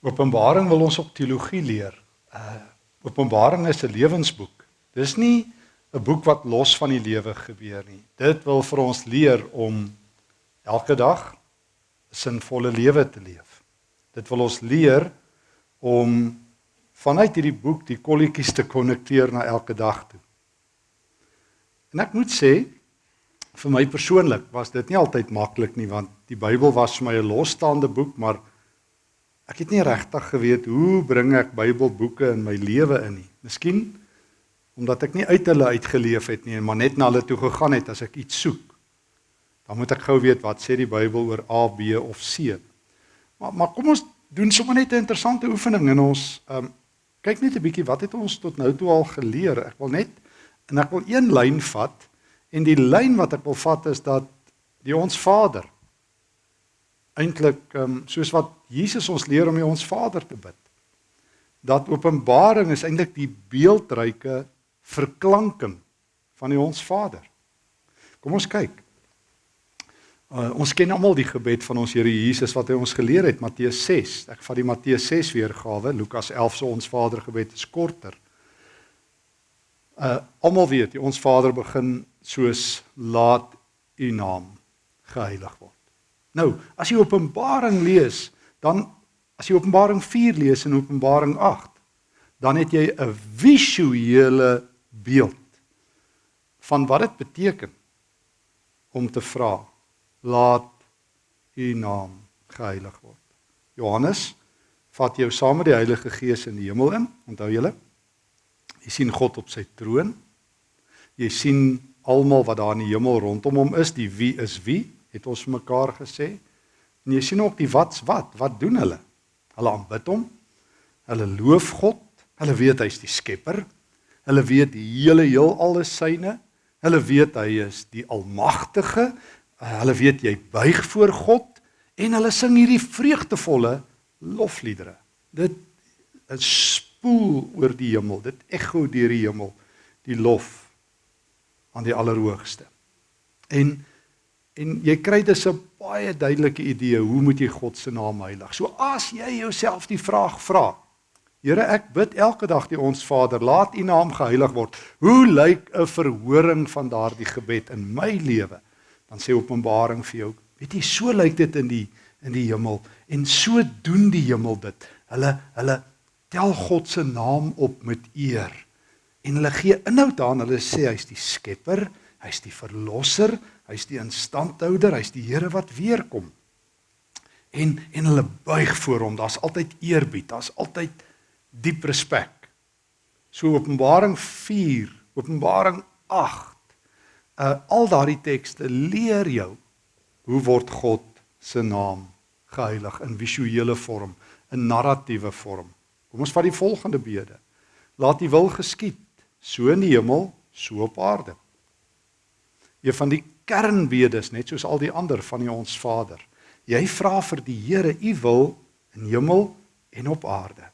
Openbaring wil ons op teologie leer. Uh Openbaring is 'n lewensboek. Dis nie 'n boek wat los van die lewe gebeur nie. Dit wil vir ons leer om elke dag 'n sinvolle lewe te leef. Dit wil ons leer om vanuit hierdie boek die kolletjies te konnekteer na elke dag toe. En ek moet sê vir my persoonlik was dit nie altyd maklik nie want die Bybel was vir my 'n losstaande boek, maar ek het nie regtig geweet hoe bring ek Bybelboeke in my lewe in nie. Miskien omdat ek nie uit hulle uitgeleef het nie, maar net na hulle toe gegaan het as ek iets soek. Dan moet ek gou weet wat sê die Bybel oor A, B of C. Maar maar kom ons doen sommer net 'n interessante oefening in ons ehm um, kyk net 'n bietjie wat het ons tot nou toe al geleer. Ek wil net en ek wil een lyn vat En die lyn wat ek wil vat is dat die ons Vader eintlik um, soos wat Jesus ons leer om ons Vader te bid. Dat Openbaring is eintlik die beeldryke verklanking van die ons Vader. Kom ons kyk. Uh, ons ken almal die gebed van ons Here Jesus wat hy ons geleer het Matteus 6. Ek vat die Matteus 6 weergawe. Lukas 11 se ons Vader gebed is korter. Uh almal weet, die ons Vader begin soos laat u naam geheilig word. Nou, as jy Openbaring lees, dan as jy Openbaring 4 lees en Openbaring 8, dan het jy 'n visuele beeld van wat dit beteken om te vra laat u naam geheilig word. Johannes vat jou saam met die Heilige Gees in die hemel in, onthou julle? Jy sien God op sy troon. Jy sien almal wat daar in die hemel rondom hom is, die wie is wie, het ons vir mekaar gesê. En jy sien ook die wat's wat, wat doen hulle? Hulle aanbid hom. Hulle loof God. Hulle weet hy's die skepper. Hulle weet die hele heelal is syne. Hulle weet hy is die almagtige. Hulle weet jy buig voor God en hulle sing hierdie vreugdevolle lofliedere. Dit is spoel oor die hemel. Dit ekho deur die hemel die lof aan die Allerhoogste. En en jy kry dus 'n baie duidelike idee hoe moet jy God se naam heilig. So as jy jouself die vraag vra, Here, ek bid elke dag die ons Vader, laat U naam geheilig word. Hoe lyk 'n verhoring van daardie gebed in my lewe? Dan sê Openbaring vir jou, weet jy, so lyk dit in die in die hemel en so doen die hemel dit. Hulle hulle tel God se naam op met eer. En hulle gee inhoud daaraan. Hulle sê hy's die skepper, hy's die verlosser, hy's die instandhouder, hy's die Here wat weer kom. En en hulle buig voor hom. Daar's altyd eerbied, daar's altyd diep respek. So Openbaring 4, Openbaring 8. Uh al daardie tekste leer jou hoe word God se naam geheilig in visuele vorm, in narratiewe vorm. Kom ons vat die volgende bede. Laat U wil geskied so in die hemel, so op aarde. Een van die kernbedes net soos al die ander van die ons Vader. Jy vra vir die Here u wil in hemel en op aarde.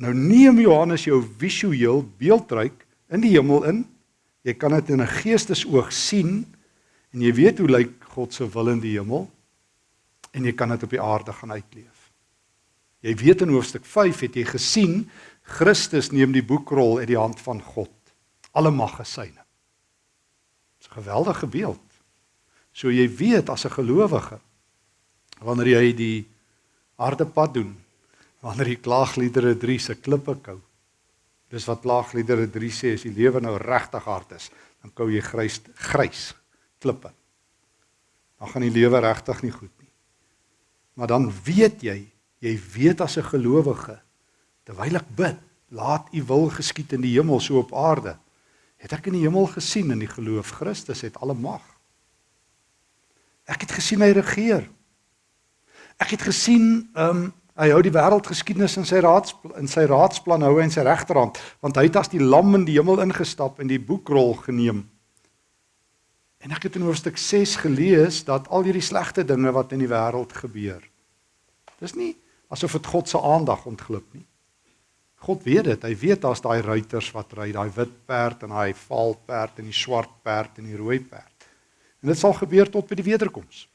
Nou neem Johannes jou visueel beeldryk in die hemel in. Jy kan dit in 'n geestesoog sien en jy weet hoe lyk God se wil in die hemel en jy kan dit op die aarde gaan uitleef. Jy weet in hoofstuk 5 het jy gesien Christus neem die boekrol uit die hand van God. Alle mag is syne. Dis 'n geweldige beeld. So jy weet as 'n gelowige wanneer jy die harde pad doen, wanneer jy klaagliedere 3 se klippe kou. Dis wat klaagliedere 3 sê as die lewe nou regtig hard is, dan kou jy grys grys klippe. Dan gaan die lewe regtig nie goed nie. Maar dan weet jy, jy weet as 'n gelowige terwyl ek bid, laat u wil geskied in die hemel so op aarde. Het ek in die hemel gesien in die geloof Christus het alle mag. Ek het gesien hy regeer. Ek het gesien ehm um, hy hou die wêreldgeskiedenis in sy raads in sy raadsplan hou in sy regterhand want hy het as die lam in die hemel ingestap en die boekrol geneem. En ek het in hoofstuk 6 gelees dat al hierdie slegte dinge wat in die wêreld gebeur. Dis nie asof dit God se aandag ontglip nie. God weet dit. Hy weet daar's daai ruiters wat ry, daai wit perd en daai vaal perd en die swart perd en die rooi perd. En dit sal gebeur tot by die wederkoms.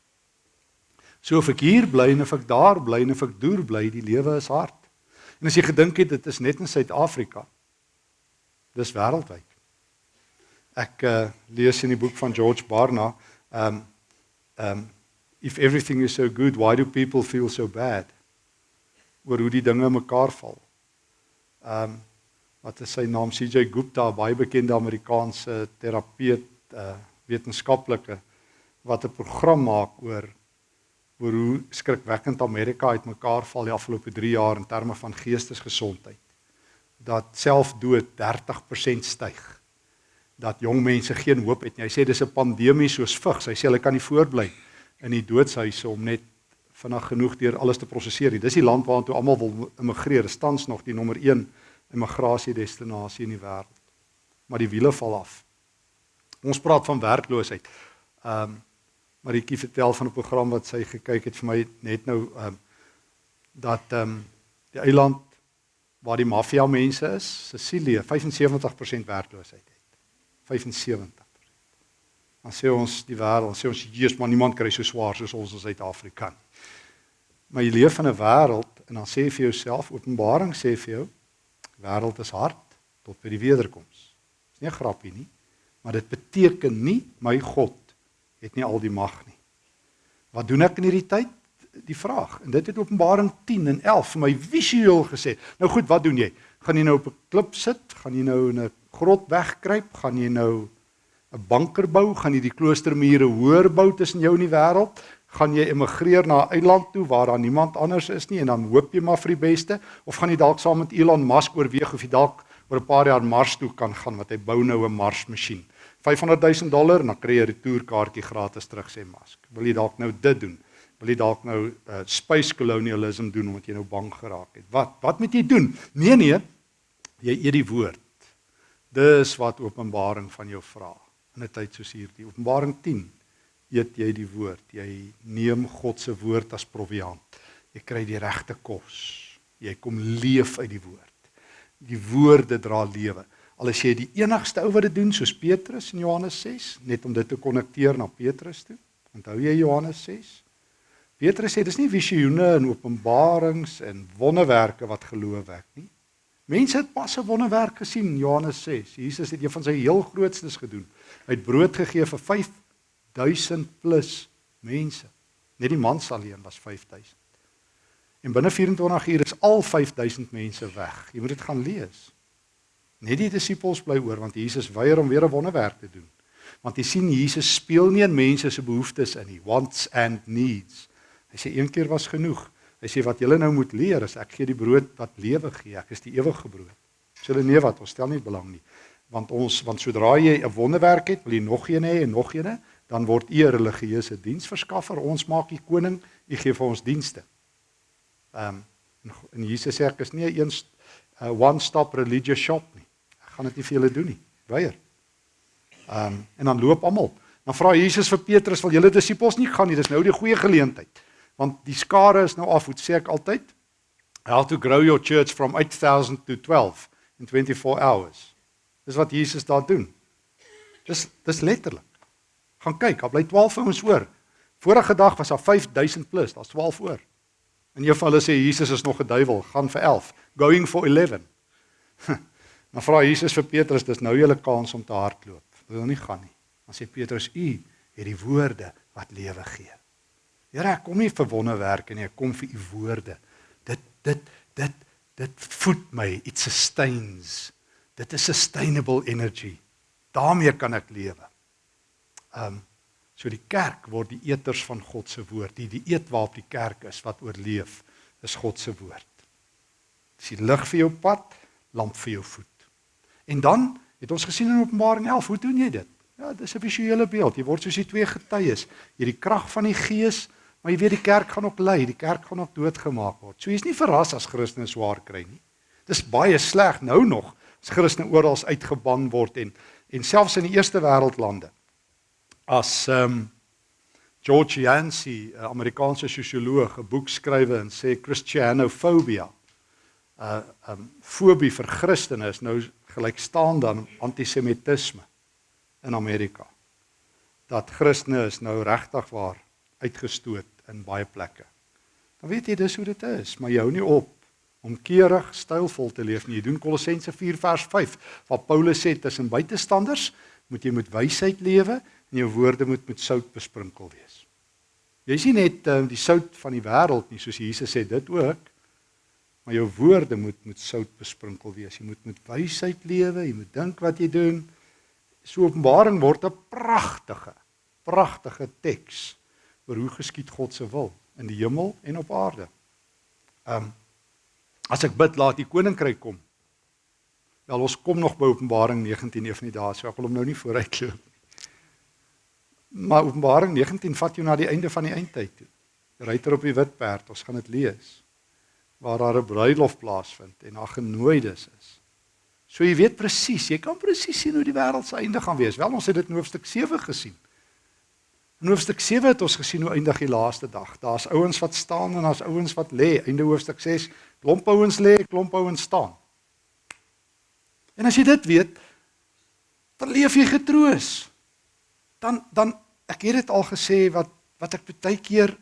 So of ek hier bly en of ek daar bly en of ek deur bly, die lewe is hard. En as jy gedink het dit is net in Suid-Afrika. Dis wêreldwyd. Ek uh, lees in die boek van George Barna, um um if everything is so good, why do people feel so bad? Oor hoe die dinge mekaar val. Um wat is sy naam? CJ Gupta, baie bekende Amerikaanse terapeut, uh wetenskaplike wat 'n program maak oor oor hoe skrikwekkend Amerika uitmekaar val die afgelope 3 jaar in terme van geestesgesondheid. Dat selfdood 30% styg. Dat jong mense geen hoop het nie. Hy sê dis 'n pandemie soos vigs. Hy sê hulle kan nie voortbly in die doodshuise om net vinnig genoeg deur alles te prosesseer nie. Dis die land waartoe almal wil immigreer. Stans nog die nommer 1 immigrasie destinasie in die wêreld. Maar die wiele val af. Ons praat van werkloosheid. Ehm um, Maritjie vertel van 'n program wat sy gekyk het vir my net nou ehm um, dat ehm um, die eiland waar die maffia mense is, Sicilië, 75% werkloosheid het. 75%. Dan sê ons die wêreld, sê ons Jesus, maar niemand kry so swaar soos ons in Suid-Afrika nie. Maar jy leef in 'n wêreld en dan sê jy vir jouself, Openbaring sê vir jou, wêreld is hard tot by die wederkoms. Dis nie 'n grappie nie, maar dit beteken nie my God het nie al die mag nie. Wat doen ek in hierdie tyd? Die vraag. En dit het Openbaring 10 en 11 vir my visueel gesê. Nou goed, wat doen jy? Gaan jy nou op 'n klip sit? Gaan jy nou in 'n grot wegkruip? Gaan jy nou 'n banker bou? Gaan jy die kloostermure hoër bou tussen jou en die wêreld? Gaan jy emigreer na 'n eiland toe waar daar niemand anders is nie en dan hoop jy maar vir die beste? Of gaan jy dalk saam met Elon Musk oorweeg of jy dalk oor 'n paar jaar Mars toe kan gaan wat hy bou nou 'n Marsmasjien? 500 000 dollar en dan kry jy 'n retourkaartjie gratis terug sê Musk. Wil jy dalk nou dit doen? Wil jy dalk nou uh, space colonialism doen omdat jy nou bang geraak het? Wat wat moet jy doen? Nee nee. Jy eet die woord. Dis wat Openbaring van jou vra in 'n tyd soos hierdie. Openbaring 10 eet jy die woord. Jy neem God se woord as proviant. Jy kry die regte kos. Jy kom leef uit die woord. Die woorde dra lewe. Al is jy die enigste ou wat dit doen soos Petrus in Johannes 6, net om dit te konnekteer na Petrus toe. Onthou jy Johannes 6? Petrus sê dis nie visioene en openbarings en wonderwerke wat geloof wek nie. Mense het pas 'n wonderwerk gesien in Johannes 6. Jesus het een van sy heel grootstes gedoen. Hy het brood gegee vir 5000 plus mense. Net die mans alleen was 5000. En binne 24 uur is al 5000 mense weg. Jy moet dit gaan lees. Net die disippels bly oor want Jesus weier om weer 'n wonderwerk te doen. Want jy sien Jesus speel nie in mense se behoeftes in nie, wants and needs. Hy sê een keer was genoeg. Hy sê wat julle nou moet leer is ek gee die brood wat lewe gee. Ek is die ewige brood. Sê hulle nee wat, ons stel nie belang nie. Want ons want sodra jy 'n wonderwerk het, wil jy nog een hê en nog een, dan word u 'n religieuse diensverskaffer. Ons maak u koning, u gee vir ons dienste. Ehm um, en Jesus sê ek is nie 'n een uh, one stop religious shop nie gaan dit nie vir julle doen nie. Weier. Ehm um, en dan loop almal. Dan vra Jesus vir Petrus, "Wil julle disippels nie gaan nie? Dis nou die goeie geleentheid." Want die skare is nou af, hoe sê ek altyd? How to grow your church from 8000 to 12 in 24 hours. Dis wat Jesus daar doen. Dis dis letterlik. Gaan kyk, daar bly 12 ouens oor. Vorige dag was daar 5000 plus, daar's 12 oor. En een van hulle sê Jesus is nog 'n duiwel, gaan vir 11, going for 11. Dan vra Jesus vir Petrus, dis nou julle kans om te hardloop. Wil nie gaan nie. Dan sê Petrus, u het die woorde wat lewe gee. Here, ek kom nie vir wonderwerke nie, ek kom vir u woorde. Dit dit dit dit voed my, it sustains. Dit is sustainable energy. daarmee kan ek lewe. Um so die kerk word die eters van God se woord. Die die eet waarop die kerk is wat oorleef, is God se woord. Dis die lig vir jou pad, lamp vir jou voet. En dan het ons gesien in Openbaring 11, hoe doen jy dit? Ja, dis 'n visuele beeld. Jy word soos die twee getuies. Jy die krag van die Gees, maar jy weet die kerk gaan ook ly, die kerk gaan ook doodgemaak word. So jy's nie verras as Christene swaar kry nie. Dis baie sleg nou nog as Christene oral uitgeban word en en selfs in die eerste wêreldlande. As ehm um, George Yancey, 'n Amerikaanse sosioloog, 'n boek skryf en sê Christianophobia. Uh um fobie vir Christene is nou gelyk staan dan antisemitisme in Amerika. Dat Christene is nou regtig waar uitgestoot in baie plekke. Dan weet jy dis hoe dit is, maar jy hou nie op om keurig stylvol te leef nie. Jy doen Kolossense 4 vers 5 waar Paulus sê tussen buitestanders moet jy met wysheid lewe en jou woorde moet met sout besprinkel wees. Jy sien net uh, die sout van die wêreld nie soos Jesus sê dit ook. Maar jou woorde moet met sout besprinkel wees. Jy moet met wysheid lewe, jy moet dink wat jy doen. So Openbaring word 'n pragtige, pragtige teks oor hoe geskied God se wil in die hemel en op aarde. Um as ek bid laat die koninkryk kom. Wel ons kom nog by Openbaring 19 een van die dae, so ek wil hom nou nie vooruitloop nie. Maar Openbaring 19 vat jou na die einde van die eindtyd toe. Ryter op die wit perd, ons gaan dit lees. Waar daar 'n bruilof plaasvind en daar genooides is. So jy weet presies, jy kan presies sien hoe die wêreld se einde gaan wees. Wel ons het dit in hoofstuk 7 gesien. In hoofstuk 7 het ons gesien hoe eindig die laaste dag. Daar's ouens wat staan en daar's ouens wat lê. Einde hoofstuk 6, klomp ouens lê, klomp ouens staan. En as jy dit weet, dan leef jy getroos. Dan dan ek het dit al gesê wat wat ek baie keer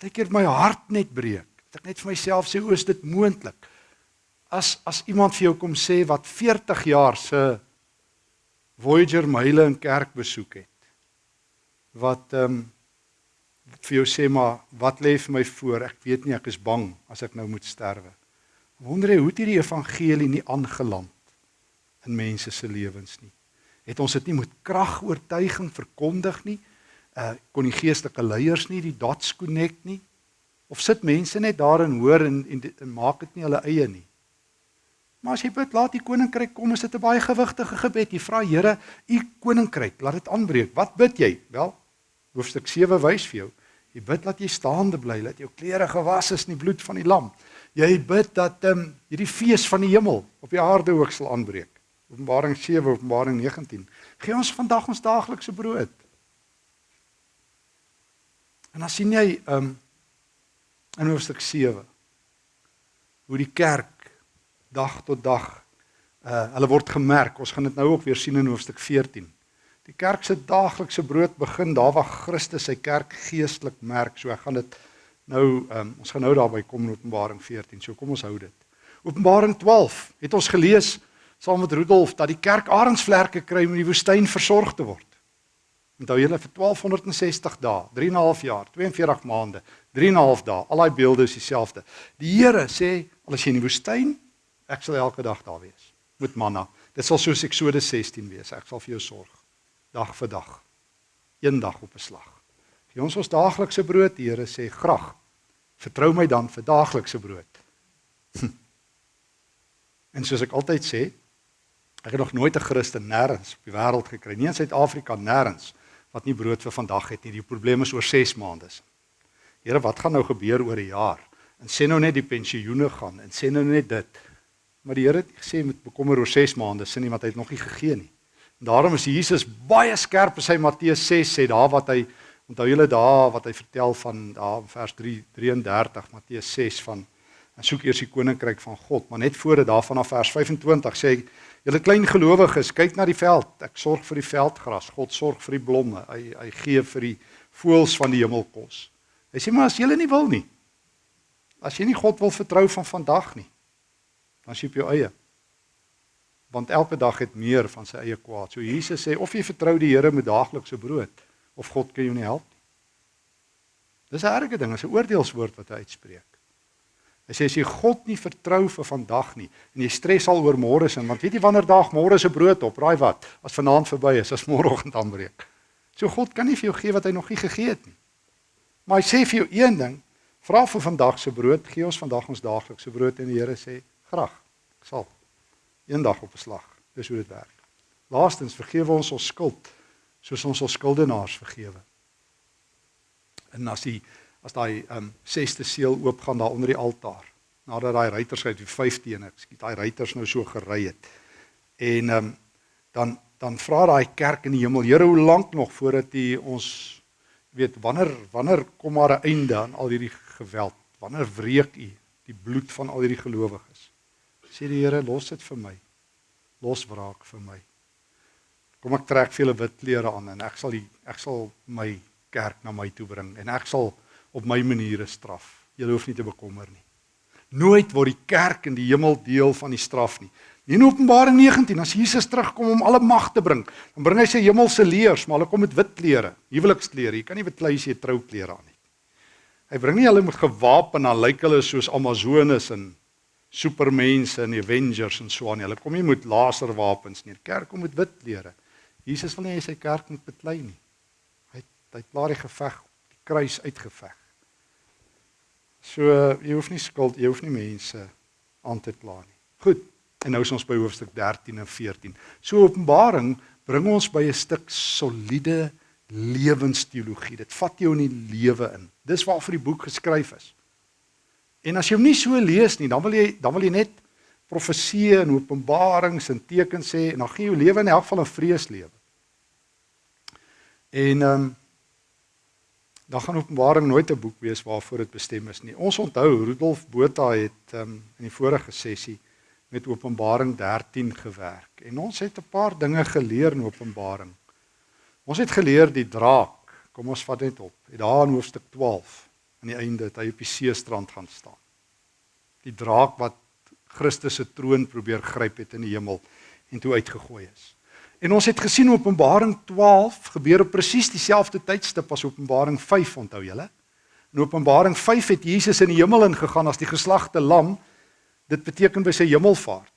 baie keer my hart net breek. Dat ek net vir myself sê oos dit moontlik. As as iemand vir jou kom sê wat 40 jaar se Voyager myle in kerk besoek het. Wat ehm um, vir jou sê maar wat lê vir my voor? Ek weet nie, ek is bang as ek nou moet sterwe. Wonder jy hoe het hierdie evangelie nie aangeland in mense se lewens nie? Het ons dit nie met krag oortuiging verkondig nie. Uh kon die geestelike leiers nie die dots connect nie? Of sit mense net daar en hoor en en, en maak dit nie hulle eie nie? Maar as jy bid laat die koninkryk kom, is dit 'n baie gewigtige gebed. Jy vra Here, u koninkryk, laat dit aanbreek. Wat bid jy? Wel, hoofstuk 7 wys vir jou. Jy bid dat jy staande bly, dat jou klere gewas is in die bloed van die lam. Jy bid dat ehm um, hierdie fees van die hemel op die aarde ook sal aanbreek. Openbaring 7, Openbaring 19. Gee ons vandag ons daaglikse brood. En dan sien jy um in hoofstuk 7 hoe die kerk dag tot dag uh hulle word gemerk. Ons gaan dit nou ook weer sien in hoofstuk 14. Die kerk se daaglikse brood begin daar waar Christus sy kerk geestelik merk. So ek gaan dit nou um ons gaan nou daarby kom in Openbaring 14. So kom ons hou dit. Openbaring 12 het ons gelees saam met Rudolf dat die kerk arensvlerke kry om in die woestyn versorg te word. Onthou julle vir 1260 dae, 3 en 'n half jaar, 42 maande, 3 en 'n half dae, al daai beelde is dieselfde. Die Here sê, al as jy in die woestyn, ek sal elke dag daar wees met manna. Dit sal soos Eksodus 16 wees. Ek sal vir jou sorg dag vir dag. Een dag op 'n slag. Gee ons ons daaglikse brood, die Here sê, graag. Vertrou my dan vir daaglikse brood. en soos ek altyd sê, Ek het nog nooit 'n Christen nêrens op die wêreld gekry, nie in Suid-Afrika nêrens wat nie brood vir vandag het nie. Die probleem is oor 6 maande. Here, wat gaan nou gebeur oor 'n jaar? En sê nou net die pensioene gaan en sê nou net dit. Maar die Here het gesê met bekommer oor 6 maande, sin nie wat hy het nog nie gegee nie. En daarom is Jesus baie skerp in sy Matteus 6 sê daar wat hy onthou julle daar wat hy vertel van daar vers 3 33 Matteus 6 van en soek eers die koninkryk van God, maar net voor dit daarvan af vers 25 sê hy Julle klein gelowiges, kyk na die veld. Ek sorg vir die veldgras. God sorg vir die blomme. Hy hy gee vir die voëls van die hemel kos. Hy sê maar as julle nie wil nie. As jy nie God wil vertrou van vandag nie, dan skep jou eie. Want elke dag het meer van sy eie kwaad. So Jesus sê of jy vertrou die Here met daaglikse brood of God kan jou nie help nie. Dis 'n erge ding, dis 'n oordeelswoord wat hy uitspreek. Hy sê as jy God nie vertrou vir vandag nie en jy stres al oor môre se, want weet jy wanneer dag môre se brood op, raai wat, as vanaand verby is, as môreoggend aanbreek. So God kan nie vir jou gee wat hy nog nie gegee het nie. Maar hy sê vir jou een ding, vra vir vandag se brood, gee ons vandag ons daaglikse brood en die Here sê, graag, ek sal eendag op 'n slag. Dis hoe dit werk. Laastens vergewe ons ons skuld soos ons ons skuldenaars vergewe. En as die as daai ehm um, sesde seël oopgaan daar onder die altaar. Nadat daai ruiters uit die 15 ek skiet daai ruiters nou so gery het. En ehm um, dan dan vra daai kerk in die hemel, Here, hoe lank nog voordat U ons weet wanneer wanneer kom maar 'n einde aan al hierdie geweld? Wanneer wreek U die bloed van al hierdie gelowiges? Sê die Here, los dit vir my. Los wraak vir my. Kom ek trek vir julle wit klere aan en ek sal die ek sal my kerk na my toe bring en ek sal op my maniere straf. Julle hoef nie te bekommer nie. Nooit word die kerk in die hemel deel van die straf nie. In Openbaring 19 as Jesus terugkom om alle mag te bring, dan bring hy sy hemelse leers, maar hulle kom met wit klere, huweliksklere. Jy kan nie beklei as jy trouklere aan nie. Hy bring nie hulle met gewapen aan lyk hulle soos Amazones en supermense en Avengers en so aan nie. Hulle kom nie met laserwapens nie. Die kerk kom met wit klere. Jesus wil nie hê sy kerk moet beklei nie. Hy hy het klaar die geveg, die kruis uitgeveg. So jy hoef nie skuld, jy hoef nie mense aan te kla nie. Goed. En nou is ons by hoofstuk 13 en 14. So Openbaring bring ons by 'n stuk soliede lewensteologie. Dit vat jou in die lewe in. Dis waarvoor die boek geskryf is. En as jy hom nie so lees nie, dan wil jy dan wil jy net profeseë en openbarings en tekens sê en dan gee jou lewe in elk geval 'n vreeslewe. En ehm um, dan gaan Openbaring nooit 'n boek wees waarvoor dit bestem is nie. Ons onthou Rudolf Botha het um, in die vorige sessie met Openbaring 13 gewerk. En ons het 'n paar dinge geleer in Openbaring. Ons het geleer die draak, kom ons vat dit op. Het daar in hoofstuk 12 aan die einde het hy op die seestrand gaan staan. Die draak wat Christus se troon probeer gryp het in die hemel en toe uitgegooi is. En ons het gesien Openbaring 12 gebeur op presies dieselfde tydstip as Openbaring 5, onthou julle? In Openbaring 5 het Jesus in die hemel ingegaan as die geslagte lam Dit beteken by sy hemelvaart.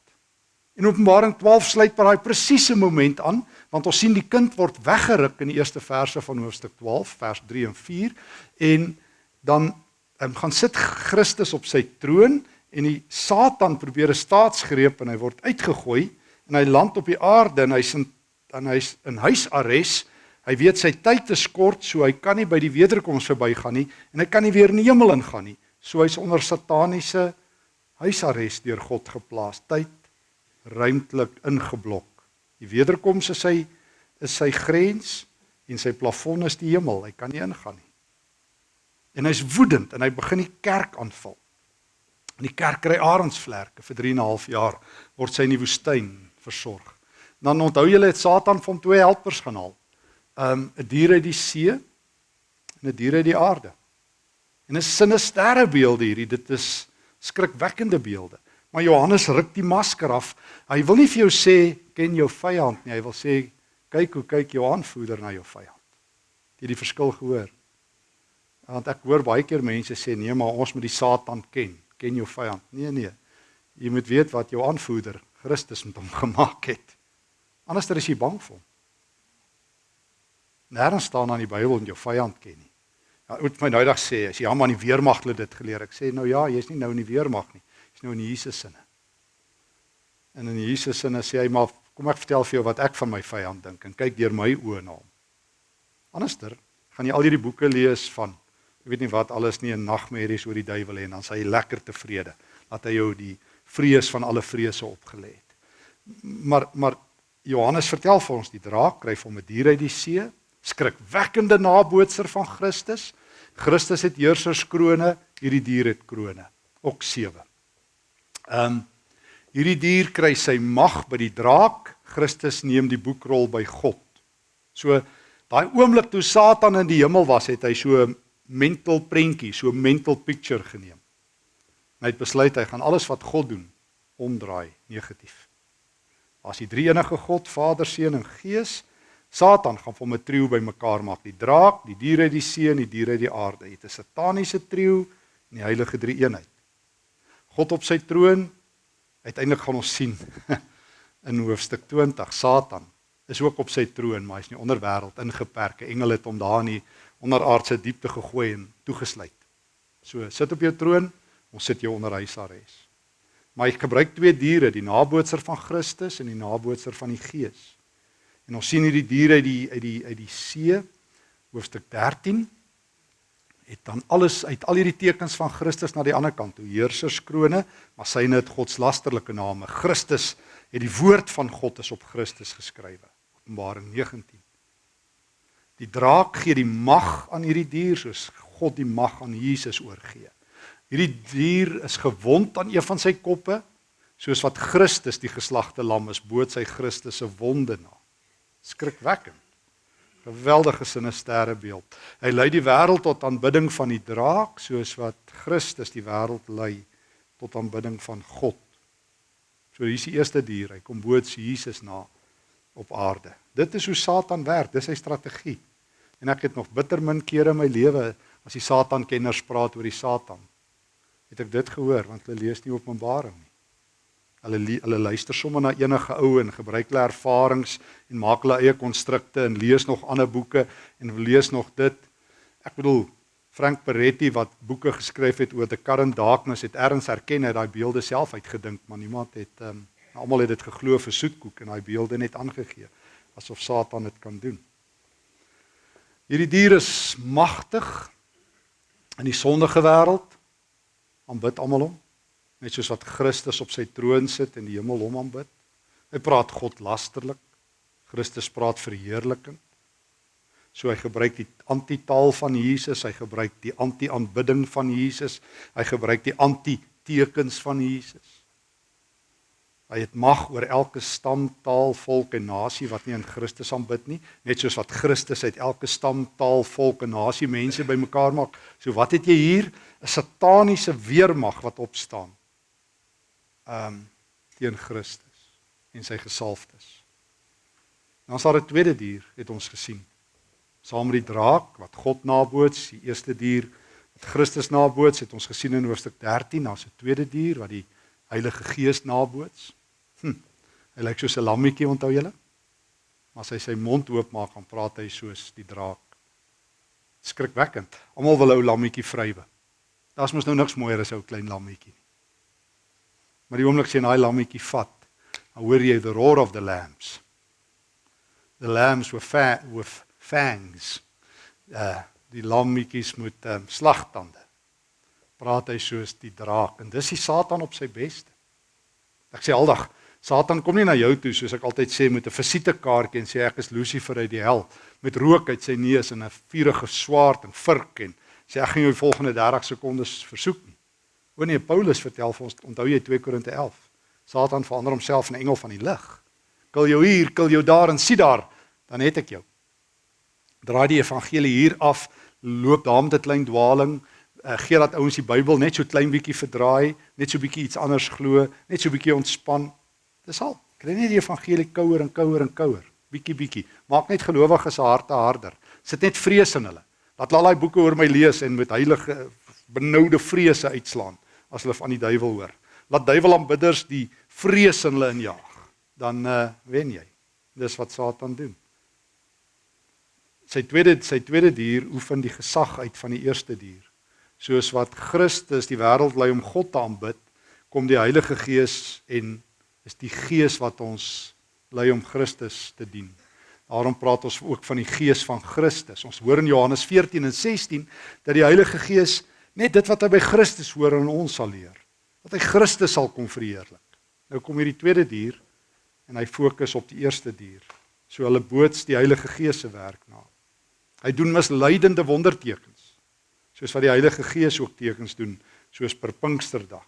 In Openbaring 12 sluit by daai presiese moment aan, want ons sien die kind word weggeruk in die eerste verse van hoofstuk 12, vers 3 en 4 en dan um, gaan sit Christus op sy troon en die Satan probeer 'n staatsgreep en hy word uitgegooi en hy land op die aarde en hy's in dan hy's in huisarrest. Hy weet sy tyd is kort, so hy kan nie by die wederkoms verbygaan nie en hy kan nie weer in die hemel ingaan nie. So hy's onder sataniese huisarrest deur God geplaas, tyd ruimtelik ingeblok. Die wederkoms is sy is sy grens en sy plafon is die hemel. Hy kan nie ingaan nie. En hy's woedend en hy begin die kerk aanval. En die kerk kry arensvlerke vir 3 en 'n half jaar word sy in die woestyn versorg. Dan onthou julle het Satan van twee helpers gaan haal. Um 'n dier uit die see en 'n dier uit die aarde. En 'n sinistere beeld hierdie. Dit is skrikwekkende beelde. Maar Johannes ruk die masker af. Hy wil nie vir jou sê ken jou vyand nie. Hy wil sê kyk hoe kyk jou aanvoerder na jou vyand. Jy het die verskil gehoor. Want ek hoor baie keer mense sê nee, maar ons moet die Satan ken. Ken jou vyand. Nee nee. Jy moet weet wat jou aanvoerder Christus met hom gemaak het. Anders is jy bang vir hom. Nêrens staan aan die Bybel om jou vyand ken nie. Ja, moet my nou dag sê, as jy hom aan die weermag het dit geleer. Ek sê nou ja, jy's nie nou in die weermag nie. Jy's nou in Jesus sinne. En in Jesus sinne sê hy maar kom ek vertel vir jou wat ek van my vyand dink en kyk deur my oë na hom. Anderster gaan jy al hierdie boeke lees van ek weet nie wat alles nie 'n nagmerries oor die duiwel en dan sê hy lekker tevrede dat hy jou die vrees van alle vrese opgelê het. Maar maar Johannes vertel vir ons die draak kry hom 'n dier uit die see skrikwekkende nabootser van Christus. Christus het heerserskrone, hierdie dier het krone, ook sewe. Ehm um, hierdie dier kry sy mag by die draak. Christus neem die boekrol by God. So daai oomblik toe Satan in die hemel was, het hy so 'n mental prentjie, so 'n mental picture geneem. Hy het besluit hy gaan alles wat God doen omdraai negatief. As die drie enige God, Vader, Seun en Gees Satan gaan vir 'n trio bymekaar maak. Die draak, die diere uit die see en die diere uit die aarde. Dit is 'n sataniese trio in die heilige drie eenheid. God op sy troon. Uiteindelik gaan ons sien in hoofstuk 20 Satan is ook op sy troon, maar hy's nie onder wêreld ingeperk. Engele het hom daar in die onderaardse diepte gegooi en toegesluit. So, sit op jou troon, ons sit jou onder huisarrest. Maar hy gebruik twee diere, die nabootser van Christus en die nabootser van die Gees. En ons sien hierdie diere uit die uit die uit die see hoofstuk 13 het dan alles uit al hierdie tekens van Christus na die ander kant toe heerserskrone, maar syne het godslasterlike name. Christus het die woord van God is op Christus geskrywe. Openbaring 19. Die draak gee die mag aan hierdie dier soos God die mag aan Jesus oorgee. Hierdie dier is gewond aan een van sy koppe soos wat Christus die geslagte lam is bo sy Christus se wonde na skrikwekkend. Geweldige sinistere beeld. Hy lei die wêreld tot aanbidding van die draak soos wat Christus die wêreld lei tot aanbidding van God. So hier is die eerste dier, hy kom boots Jesus na op aarde. Dit is hoe Satan werk, dis sy strategie. En ek het nog bitter min kere in my lewe as die Satan kenners praat oor die Satan. Het ek dit gehoor want hulle lees nie Openbaring nie. Hulle hulle luister sommer na enige ou en gebruik hulle ervarings en maak hulle eie konstrukte en lees nog ander boeke en lees nog dit. Ek bedoel Frank Peretti wat boeke geskryf het oor the current darkness het erns erken hy daai beelde self uitgedink, maar niemand het ehm um, almal het dit geglo vir soetkoek en daai beelde net aangegee asof Satan dit kan doen. Hierdie dier is magtig in die sondige wêreld aanbid almal hom net soos wat Christus op sy troon sit en die hemel hom aanbid. Hy praat God lasterlik. Christus praat verheerlikend. So hy gebruik die antitaal van Jesus, hy gebruik die anti-aanbidding van Jesus, hy gebruik die anti-tekens van Jesus. Hy het mag oor elke stam, taal, volk en nasie wat nie in Christus aanbid nie, net soos wat Christus uit elke stam, taal, volk en nasie mense bymekaar maak. So wat het jy hier? 'n Sataniese weermag wat opstaan um teen Christus en sy gesalfdes. Dan is daar 'n tweede dier het ons gesien. Saam met die draak wat God naboots, die eerste dier wat Christus naboots, het ons gesien in hoofstuk 13, daar's 'n tweede dier wat die Heilige Gees naboots. Hm. Hy lyk soos 'n lammetjie, onthou julle? Maar as hy sy mond oopmaak, dan praat hy soos die draak. Skrikwekkend. Almal wil ou lammetjie vrywe. Daar's mos nou niks mooier as ou klein lammetjie nie. Maar die oomblik sien daai lammetjie vat, dan hoor jy the roar of the lambs. The lambs were fa with fangs. Uh die lammetjies met um, slagtande. Praat hy soos die draak en dis die Satan op sy beste. Ek sê aldag Satan kom nie na jou toe soos ek altyd sê met 'n visitekaartjie en sê ek is Lucifer uit die hel met rook uit sy neus en 'n vuurige swaard en vurk en sê ek gaan jou die volgende 30 sekondes versoek nie. O nee, Paulus vertel vir ons, onthou jy 2 Korinte 11. Satan verander homself in 'n engel van die lig. Kil jou hier, kil jou daar en sien daar, dan het ek jou. Draai die evangelie hier af, loop daar met 'n klein dwaling, uh, gee dat ouens die Bybel net so klein bietjie verdraai, net so bietjie iets anders glo, net so bietjie ontspan. Dis al. Kry net die evangelie kouer en kouer en kouer, bietjie bietjie. Maak net gelowiges harte harder. Sit net vrees in hulle. Laat al daai boeke oor my lees en met heilige benoude vrese uitslaan as hulle van die duiwel hoor. Laat duiwelaanbidders die vrees in hulle injaag. Dan uh wen jy. Dis wat Satan doen. Sy tweede sy tweede dier oefen die gesag uit van die eerste dier. Soos wat Christus die wêreld lei om God te aanbid, kom die Heilige Gees en is die Gees wat ons lei om Christus te dien. Daarom praat ons ook van die Gees van Christus. Ons hoor in Johannes 14 en 16 dat die Heilige Gees net dit wat hy by Christus hoor en ons sal leer. Dat hy Christus sal kom verheerlik. Nou kom hierdie tweede dier en hy fokus op die eerste dier. So hulle boots die Heilige Gees se werk na. Hy doen misleidende wondertekens. Soos wat die Heilige Gees ook tekens doen, soos per Pinksterdag.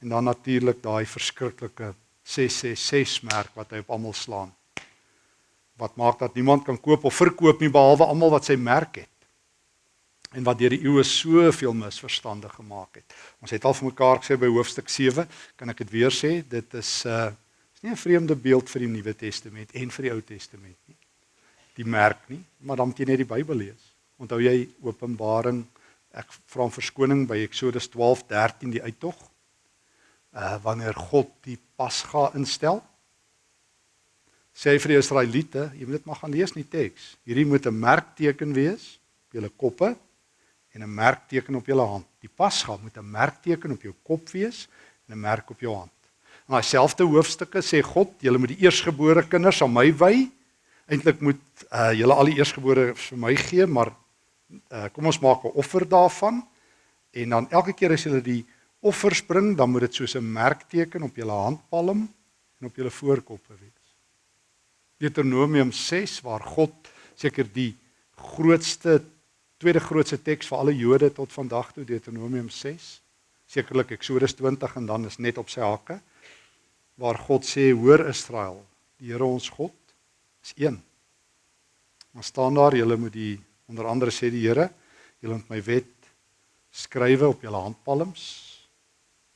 En dan natuurlik daai verskriklike 666 merk wat hy op almal slaan. Wat maak dat niemand kan koop of verkoop nie behalwe almal wat sy merk het en wat deur die eeue soveel misverstande gemaak het. Ons het al vir mekaar gesê by hoofstuk 7, kan ek dit weer sê, dit is uh is nie 'n vreemde beeld vir die Nuwe Testament en vir die Ou Testament nie. Die merk nie, maar dan moet jy net die Bybel lees. Onthou jy Openbaring ek vra om verskoning by Eksodus 12:13 die uittog. Uh wanneer God die Pasga instel, sê hy vir die Israeliete, jy moet dit maar gaan lees in die teks. Hierdie moet 'n merkteken wees op julle koppe en 'n merkteken op jou hand. Die pasga moet 'n merkteken op jou kop wees en 'n merk op jou hand. In daai selfde hoofstukke sê God, julle moet die eersgebore kinders aan my wy. Eintlik moet uh julle al die eersgebore vir my gee, maar uh kom ons maak 'n offer daarvan. En dan elke keer as julle die offers bring, dan moet dit soos 'n merkteken op julle handpalm en op julle voorkoppe wees. Deuteronomium 6 waar God seker die grootste tweede grootste teks vir alle Jode tot vandag toe Deuteronomium 6. Sekerlik Eksodus 20 en dan is net op sy hakke waar God sê: "Hoor Israel, die Here ons God is een." Maar staan daar, julle moet die onder andere sê die Here, julle moet my wet skrywe op julle handpalms.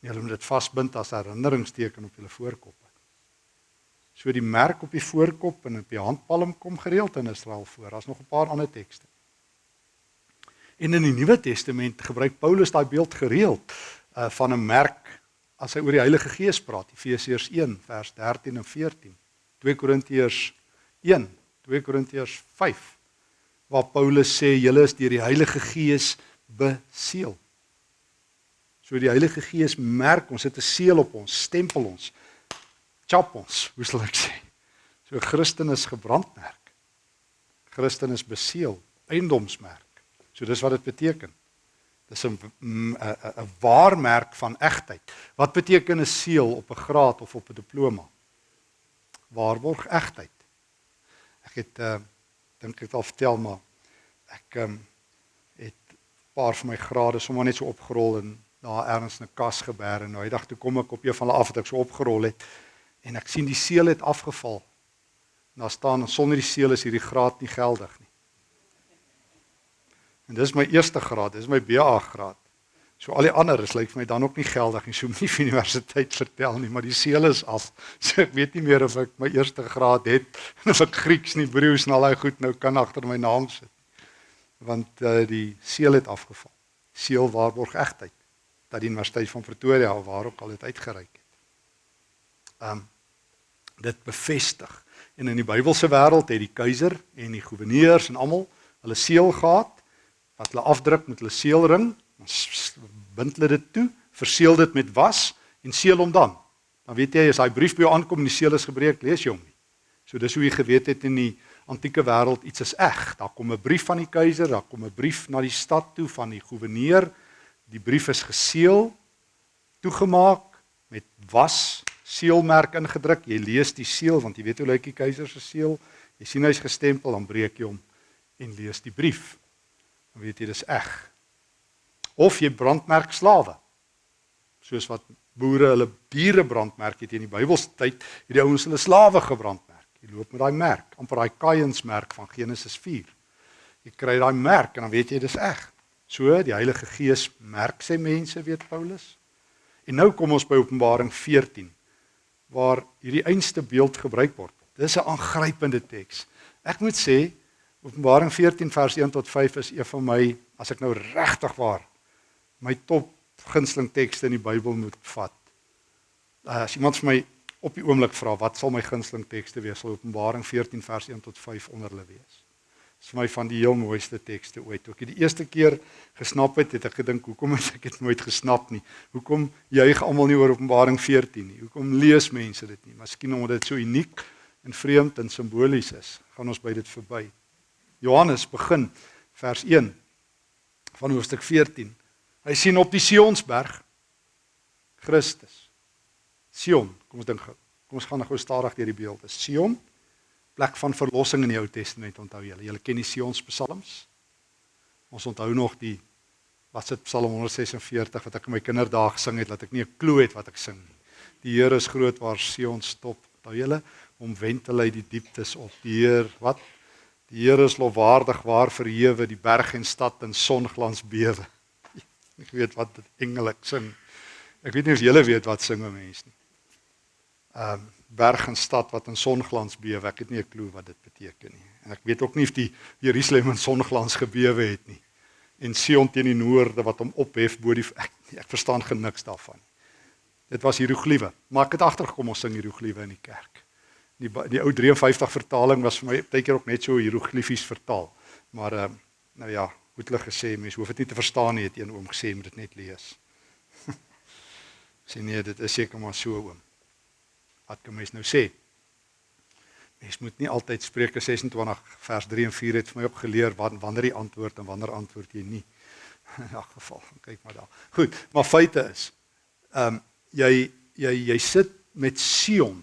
Julle moet dit vasbind as herinneringsteken op julle voorkoppe. So die merk op die voorkop en op die handpalm kom gereeld in Israel voor. Daar's nog 'n paar ander tekste. En in die Nuwe Testament gebruik Paulus daai beeld gereeld uh van 'n merk as hy oor die Heilige Gees praat. Efesiërs 1 vers 13 en 14. 2 Korintiërs 1, 2 Korintiërs 5 waar Paulus sê julle is deur die Heilige Gees beseël. So die Heilige Gees merk ons, het 'n seël op ons, stempel ons. Chop ons, hoe sal ek sê? So Christen is gebrandmerk. Christen is beseël, eiendomsmerk. So dis wat dit beteken. Dis 'n 'n 'n waarmerk van egtheid. Wat beteken 'n seël op 'n graad of op 'n diploma? Waarborg egtheid. Ek het uh dink ek het al vertel maar ek um, het 'n paar van my grade sommer net so opgerol en daar ergens 'n kas gebeer en nou die dag toe kom ek op een van hulle af wat ek so opgerol het en ek sien die seël het afgeval. En daar staan sonder die seël is hierdie graad nie geldig nie. En dis my eerste graad, dis my BA graad. So al die ander is lyk vir my dan ook nie geldig nie. So nie vir universiteit vertel nie, maar die seël is af. So ek weet nie meer of ek my eerste graad het en of ek Grieks nie broers en al daai goed nou kan agter my naam sit want uh, die seël het afgeval. Seël waarborg egtheid dat die Universiteit van Pretoria of waar ook al dit uitgereik het. Um dit bevestig. En in die Bybelse wêreld het die keiser en die goewerneurs en almal hulle seël gehad wat hulle afdruk met hulle seelring. Bind hulle dit toe, verseël dit met was en seël hom dan. Dan weet jy as daai brief by jou aankom en die seël is gebreek, lees jy hom nie. So dis hoe jy geweet het in die antieke wêreld iets is eg. Daar kom 'n brief van die keiser, daar kom 'n brief na die stad toe van die goewerneur. Die brief is geseël, toegemaak met was seelmerk ingedruk. Jy lees die seël want jy weet hoe lyk die keiser se seël. Jy sien hy's gestempel, dan breek jy hom en lees die brief. Dan weet jy dis eg. Of jy brandmerk slawe. Soos wat boere hulle diere brandmerk het in die Bybelse tyd, het die ouens hulle slawe gebrandmerk. Jy loop met daai merk, amper daai Kainsmerk van Genesis 4. Jy kry daai merk en dan weet jy dis reg. So die Heilige Gees merk sy mense, weet Paulus. En nou kom ons by Openbaring 14 waar hierdie einste beeld gebruik word. Dis 'n aangrypende teks. Ek moet sê Openbaring 14 vers 1 tot 5 is een van my as ek nou regtig waar my top gunsteling tekste in die Bybel moet vat. As iemand vir my op die oomblik vra wat sal my gunsteling tekste wees sal Openbaring 14 vers 1 tot 5 onder hulle wees. Dis vir my van die heel mooiste tekste ooit. Ook die eerste keer gesnap het, het ek gedink hoekom het ek dit nooit gesnap nie? Hoekom juig almal nie oor Openbaring 14 nie? Hoekom lees mense dit nie? Miskien omdat dit so uniek en vreemd en simbolies is. Gaan ons by dit verby. Johannes begin vers 1 van hoofstuk 14. Hy sien op die Sionsberg Christus Sion, kom ons dink gou. Kom ons gaan nou gou stadig deur die beelde. Sion, plek van verlossing in die Ou Testament, onthou julle. Julle ken die Sion se psalms. Ons onthou nog die wat sit Psalm 146 wat ek in my kinderdae gesing het, dat ek nie 'n klou het wat ek sing nie. Die Here is groot waar Sion stop. Onthou julle, om wentel hy die dieptes op. Die Heer, wat? Die Here is lofwaardig waar verhewe die berg en stad in songlans bewe. Ek weet wat dit engelik sing. Ek weet nie of julle weet wat sing 'n mens nie ehm um, berg en stad wat in songlans bewe. Ek het nie 'n klou wat dit beteken nie. En ek weet ook nie of die Jerusalem in songlans gebewe het nie. En Sion teen die noorde wat hom ophef bo die ek, ek verstaan geniks daarvan. Dit was hieroglife. Maar ek het agtergekom ons sing hieroglife in die kerk. Die die ou 53 vertaling was vir my baie keer ook net so hieroglifies vertaal. Maar ehm um, nou ja, hoe het hulle gesê mense hoef dit nie te verstaan nie het een oom gesê moet dit net lees. sien nee, dit is seker maar so oom wat kan mens nou sê? Mens moet nie altyd Spreuke 26 vers 3 en 4 het vir my opgeleer wanneer jy antwoord en wanneer antwoord jy nie. In elk geval, kyk maar daar. Goed, maar feite is ehm um, jy jy jy sit met Sion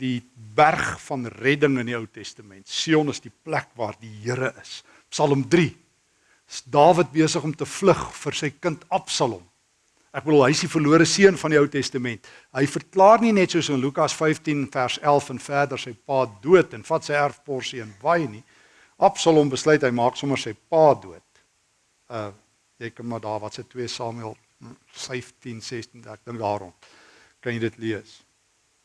die berg van redding in die Ou Testament. Sion is die plek waar die Here is. Psalm 3. Is Dawid besig om te vlug vir sy kind Absalom. Ek bedoel hy is die verlore seun van die Ou Testament. Hy verklaar nie net soos in Lukas 15 vers 11 en verder sy pa dood en vat sy erfporsie en baie nie. Absalom besluit hy maak sommer sy pa dood. Uh jy kan maar daar wat se 2 Samuel 15 16 ek dink daarom. Kan jy dit lees?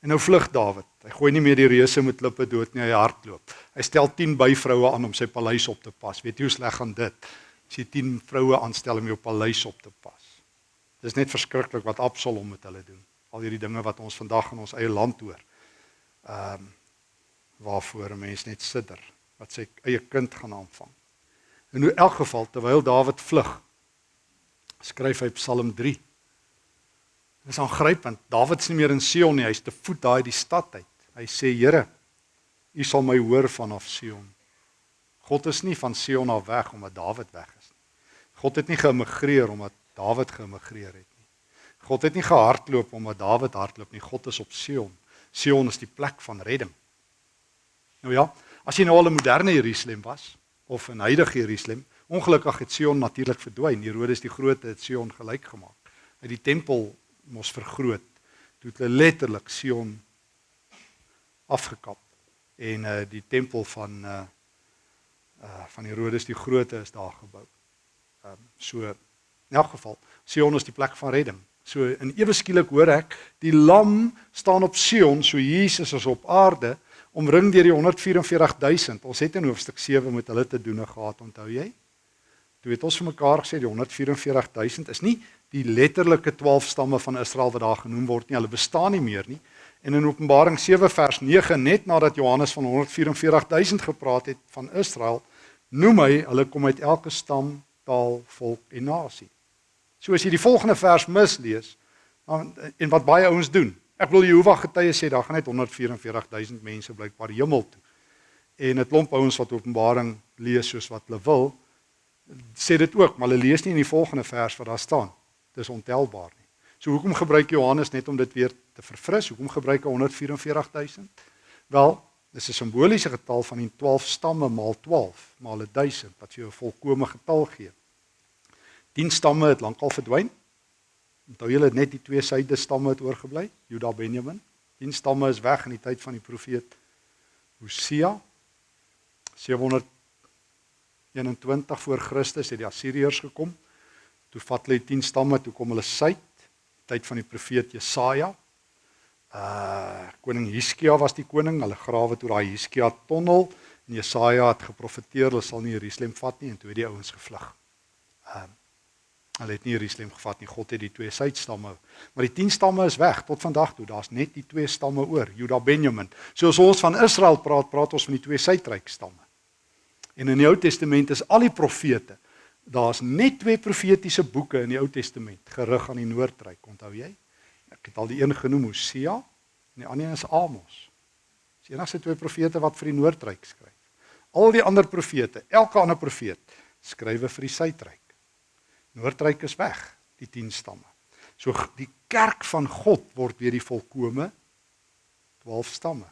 En nou vlug Dawid. Hy gooi nie meer die reuse met klippe dood nie, hy hardloop. Hy stel 10 byvroue aan om sy paleis op te pas. Weet jy hoe sleg gaan dit? As jy 10 vroue aanstel om jou paleis op te pas. Dis net verskriklik wat Absalom met hulle doen. Al hierdie dinge wat ons vandag in ons eie land hoor. Ehm um, waarvoor 'n mens net sidder wat sy eie kind gaan aanvang. In 'n elk geval terwyl Dawid vlug, skryf hy Psalm 3. Dit is aangrypend. Dawid is nie meer in Sion nie, hy's te voet daai die stad uit. Hy sê: "Here, U sal my hoor vanaf Sion." God is nie van Sion af weg omdat Dawid weg. God het nie geëmigreer omdat Dawid geëmigreer het nie. God het nie gehardloop omdat Dawid hardloop nie. God is op Sion. Sion is die plek van redding. Nou ja, as jy nou al 'n moderne Jerusalem was of 'n huidige Jerusalem, Ongelukkig het Sion natuurlik verdwyn. Herodes die Grote het Sion gelyk gemaak. Hy die tempel mos vergroot. Toe het hulle letterlik Sion afgekap en uh die tempel van uh uh van Herodes die Grote is daar gebou. Ehm um, so in elk geval, Sion is die plek van redding. So in ewe skielik hoor ek die lam staan op Sion, so Jesus is op aarde omring deur die 144000. Ons het in hoofstuk 7 met hulle te doen gehad, onthou jy? Toe het ons vir mekaar gesê die 144000 is nie die letterlike 12 stamme van Israel wat daar genoem word nie. Hulle bestaan nie meer nie. En in Openbaring 7 vers 9 net nadat Johannes van 144000 gepraat het van Israel, noem hy hulle kom uit elke stam, taal, volk en nasie. So as jy die volgende vers mislees, dan en wat baie ouens doen. Ek wil Jehovah getuies sê daar gaan net 144000 mense blykbaar hemel toe. En 'n klomp ouens wat Openbaring lees soos wat hulle wil, sê dit ook, maar hulle lees nie in die volgende vers wat daar staan. Dis ontelbaar nie. So hoekom gebruik Johannes net om dit weer te verfris? Hoekom gebruik hy 144000? Wel, dis 'n simboliese getal van die 12 stamme maal 12 maal 1000 wat vir jou 'n volkomme getal gee. 10 stamme het lankal verdwyn. Onthou julle net die twee suide stamme het oorgebly, Juda en Benjamin. 10 stamme is weg in die tyd van die profeet Hosea. 700 21 voor Christus het die Assiriërs gekom. Toe vat hulle die 10 stamme, toe kom hulle suid, tyd van die profeet Jesaja. Uh koning Hiskia was die koning. Hulle grawe toe daai Hiskia tonnel en Jesaja het geprofeteer hulle sal nie Jerusalem vat nie en toe het die ouens gevlug. Uh hulle het nie Jerusalem gevat nie. God het die twee suidstamme. Maar die 10 stamme is weg tot vandag toe. Daar's net die twee stamme oor, Juda Benjamin. So as ons van Israel praat, praat ons van die twee suidryk stamme. En in die Ou Testament is al die profete. Daar's net twee profetiese boeke in die Ou Testament gerig aan die Noordryk, onthou jy? Ek het al die een genoem Hosea en die ander een is Amos. Dis die enigste twee profete wat vir die Noordryk skryf. Al die ander profete, elke ander profeet skrywe vir die Suidryk. Noordryk is weg, die 10 stamme. So die kerk van God word weer die volkome 12 stamme.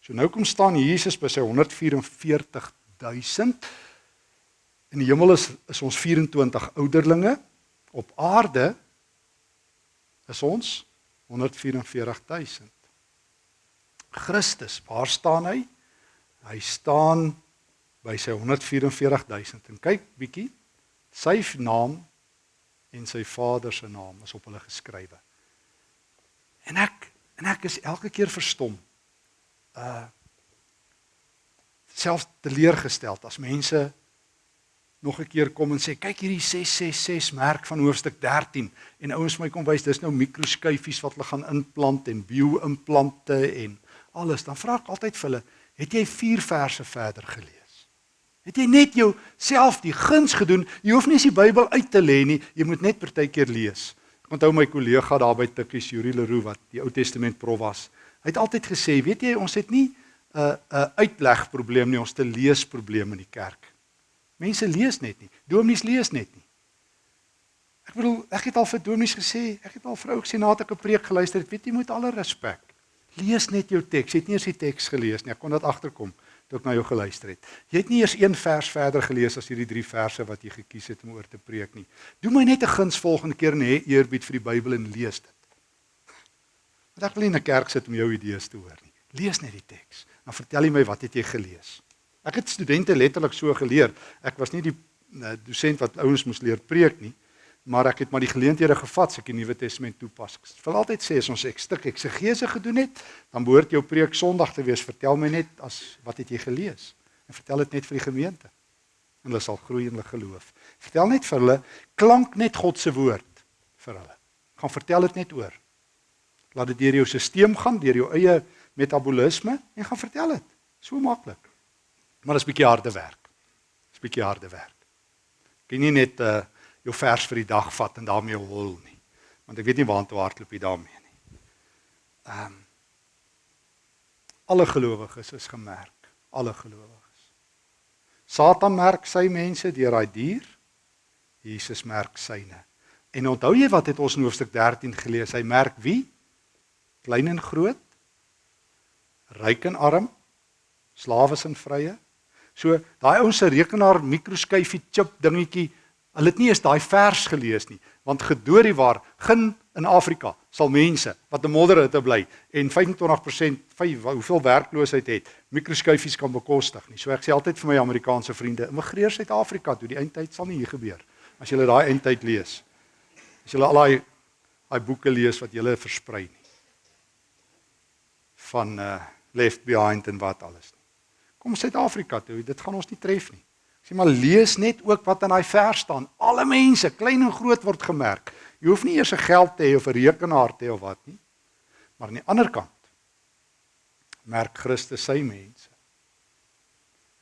So nou kom staan Jesus by sy 144 1000. In die hemel is is ons 24 ouderlinge. Op aarde is ons 144000. Christus, waar staan hy? Hy staan by sy 144000 en kyk bietjie sy naam en sy vader se naam is op hulle geskrywe. En ek en ek is elke keer verstom. Uh self teleurgesteld as mense nog 'n keer kom en sê kyk hierdie 666 merk van hoofstuk 13 en ouens my kom wys dis nou mikroskyfies wat hulle gaan implant en bio-implante en alles. Dan vra ek altyd vir hulle het jy 4 verse verder gelees? Het jy net jouself die guns gedoen? Jy hoef nie eens die Bybel uit te lê nie. Jy moet net partykeer lees. Ek onthou my kollega daar by Tikkies Yuri Leroux wat die Ou Testament prof was hy het altyd gesê weet jy ons het nie 'n 'n uitlegprobleem nie, ons te lees probleem in die kerk. Mense lees net nie. Dominees lees net nie. Ek bedoel, ek het al vir dominees gesê, ek het al vir ou gesê nadat ek 'n preek geluister het, weet jy moet alle respek. Lees net jou teks. Jy het nie eens die teks gelees nie. Ek kon dit agterkom toe ek na jou geluister het. Jy het nie eers een vers verder gelees as hierdie 3 verse wat jy gekies het om oor te preek nie. Doen my net 'n guns volgende keer en hê eerbied vir die Bybel en lees dit. Want ek wil nie in 'n kerk sit om jou idees te hoor nie. Lees net die teks. Dan vertel jy my wat het jy gelees? Ek het studente letterlik so geleer. Ek was nie die uh, dosent wat ouens moes leer preek nie, maar ek het maar die geleenthede gevat as ek die Nuwe Testament toepas. Ek wil altyd sê as ons ek stuk eksegese gedoen het, dan behoort jou preek Sondag te wees. Vertel my net as wat het jy gelees? En vertel dit net vir die gemeente. En hulle sal groei in hulle geloof. Vertel net vir hulle klank net God se woord vir hulle. Gaan vertel dit net oor. Laat dit deur jou stelsel gaan, deur jou eie metabolisme en gaan vertel dit. So maklik. Maar dit is bietjie harde werk. Dit is bietjie harde werk. Kan nie net uh jou vers vir die dag vat en daarmee hol nie. Want ek weet nie waantoe hardloop jy daarmee nie. Ehm um, alle gelowiges is gemerk, alle gelowiges. Satan merk sy mense deur daai dier. Jesus merk syne. En onthou jy wat het ons in hoofstuk 13 gelees? Hy merk wie? Klein en groot. Ryk en arm. Slawes en vrye. So daai ou se rekenaar mikroskyfie chip dingetjie Hulle het nie eens daai vers gelees nie, want gedoorie waar gin in Afrika sal mense wat 'n modderhitte bly en 25% vyf hoeveel werkloosheid het, mikroskuifies kan bekostig nie. So ek sê altyd vir my Amerikaanse vriende, immigreer Suid-Afrika toe, die eindtyd sal nie hier gebeur as jy daai eindtyd lees. As jy al daai daai boeke lees wat jy versprei nie. Van uh Left Behind en wat alles nie. Kom Suid-Afrika toe, dit gaan ons nie tref nie. Sê maar lees net ook wat in daai vers staan. Alle mense, klein en groot word gemerk. Jy hoef nie eers 'n geld te hê of 'n rekenaar te hê of wat nie. Maar aan die ander kant merk Christus sy mense.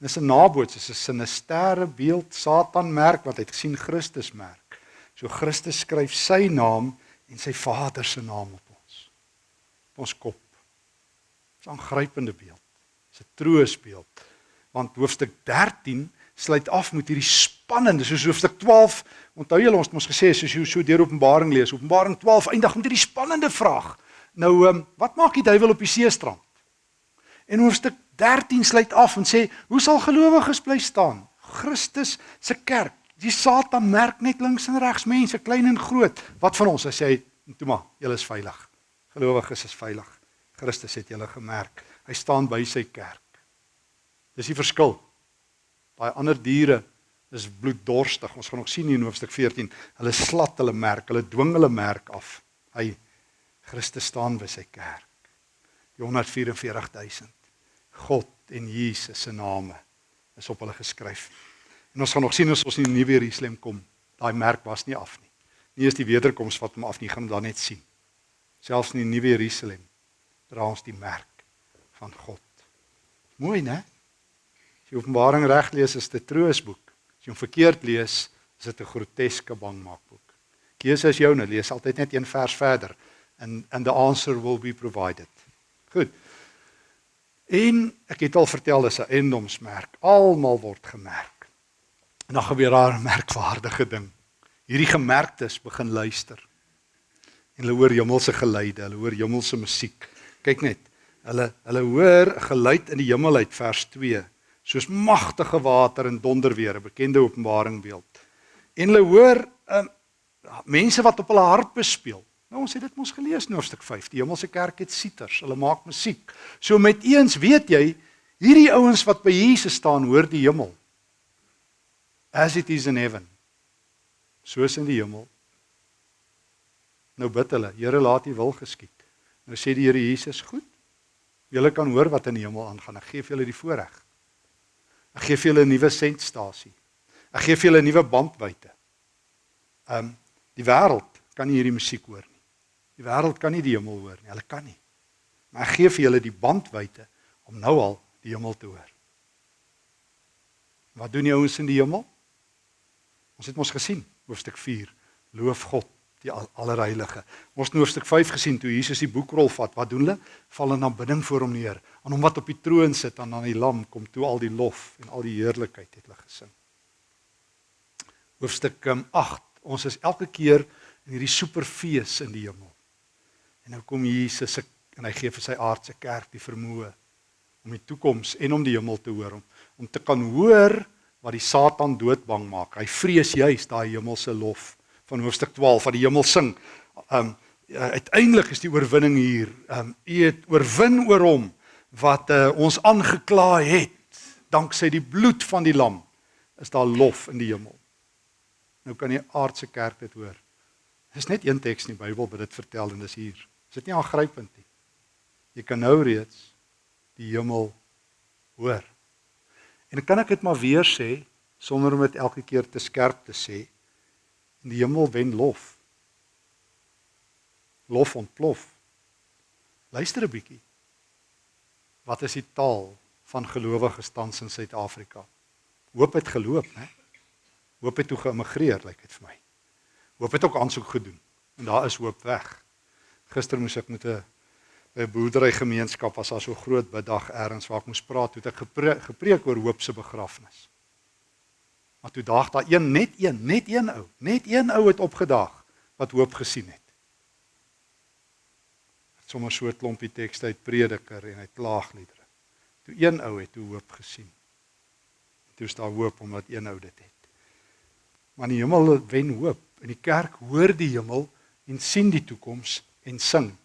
Dis 'n naboots, dis 'n sinistere beeld Satan merk wat hy gesien Christus merk. So Christus skryf sy naam en sy Vader se naam op ons. Op ons kop. 'n aangrypende beeld. Dis 'n troosbeeld. Want hoofstuk 13 sluit af met hierdie spannende soos hoofstuk 12. Onthou julle ons het ons gesê soos jy so deur Openbaring lees, Openbaring 12 eindig met hierdie spannende vraag. Nou, ehm, wat maak die duiwel op die seestrand? En hoofstuk 13 sluit af en sê, hoe sal gelowiges bly staan? Christus se kerk. Die Satan merk net links en regs mense, klein en groot. Wat van ons as hy toe maar, julle is veilig. Gelowiges is veilig. Christus het julle gemerk. Hy staan by sy kerk. Dis die verskil. Daai ander diere is bloeddorstig. Ons gaan nog sien in hoofstuk 14. Hulle slat hulle merk, hulle dwing hulle merk af. Hy Christus staan by sy kerk. Die 144000. God en Jesus se name is op hulle geskryf. En ons gaan nog sien as ons in die nuwe Jerusalem kom, daai merk was nie af nie. Nie is die wederkoms wat hom af nie gaan dan net sien. Selfs in die nuwe Jerusalem dra ons die merk van God. Mooi, né? die Openbaring reg lees is dit 'n troosboek. As jy hom verkeerd lees, is dit 'n groteske bangmaakboek. Keuse is joune, lees altyd net een vers verder and and the answer will be provided. Goed. En ek het al vertel dis 'n endomsmerk. Almal word gemerk. En dan gebeur daar 'n merkwaardige ding. Hierdie gemerktes begin luister. En hulle hoor hemelse geluide, hulle hoor hemelse musiek. Kyk net. Hulle hulle hoor 'n geluid in die hemel uit vers soos magtige water en donderweer, 'n bekende openbaring beeld. En hulle hoor um, mense wat op hulle harpe speel. Nou ons het dit mos gelees in hoofstuk 5. Die hemelse kerk het siters, hulle maak musiek. So met eens weet jy, hierdie ouens wat by Jesus staan, hoor die hemel. As it is in heaven. Soos in die hemel. Nou bid hulle, Here laat U wil geskied. Nou sê die Here Jesus, goed. Julle kan hoor wat in die hemel aangaan. Ek gee vir julle die voorreg. Ek gee vir julle 'n nuwe sentstasie. Ek gee vir julle 'n nuwe bandwydte. Ehm um, die wêreld kan nie hierdie musiek hoor nie. Die wêreld kan nie die hemel hoor nie. Hulle kan nie. Maar ek gee vir julle die bandwydte om nou al die hemel te hoor. Wat doen die ouens in die hemel? Ons het mos gesien hoofstuk 4. Loof God die allerheilige. Ons het in hoofstuk 5 gesien toe Jesus die boekrol vat. Wat doen hulle? Val in aanbidding voor hom neer. Aan hom wat op die troon sit en aan die lam kom toe al die lof en al die heerlikheid het hulle gesing. Hoofstuk 8. Um, ons is elke keer in hierdie superfees in die hemel. En nou kom Jesus se en hy gee vir sy aardse kerk die vermoë om die toekoms en om die hemel te hoor om om te kan hoor wat die Satan doodbang maak. Hy vrees juis daai hemelse lof van hoofstuk 12 wat die hemel sing. Um uiteindelik is die oorwinning hier. Um u het oorwin oor hom wat uh, ons aangekla het. danksy die bloed van die lam is daar lof in die hemel. Nou kan die aardse kerk dit hoor. Dis net een teks in die Bybel wat dit vertel en dis hier. Is dit nie aangrypend nie? Jy kan nou reeds die hemel hoor. En kan ek dit maar weer sê sonder om dit elke keer te skerp te sê? In die hemel wen lof. Lof ontplof. Luister 'n bietjie. Wat is die taal van gelowiges tans in Suid-Afrika? Hoop het geloop, né? Hoop het toe geëmigreer, lyk dit vir my. Hoop het ook aansoek gedoen en daar is hoop weg. Gister moes ek met 'n 'n boerdery gemeenskap was daar so groot biddag eers waar ek moes praat, het ek gepreek, gepreek oor hoop se begrafnis. Maar toe daag daar een net een, net een ou, net een ou het opgedaag wat hoop gesien het. Het sommer so 'n klompie tekste uit Prediker en uit klaagliedere. Toe een ou het toe hoop gesien. Toe is daar hoop omdat een ou dit het. Maar die hemel wen hoop. In die kerk hoor die hemel en sien die toekoms en sing.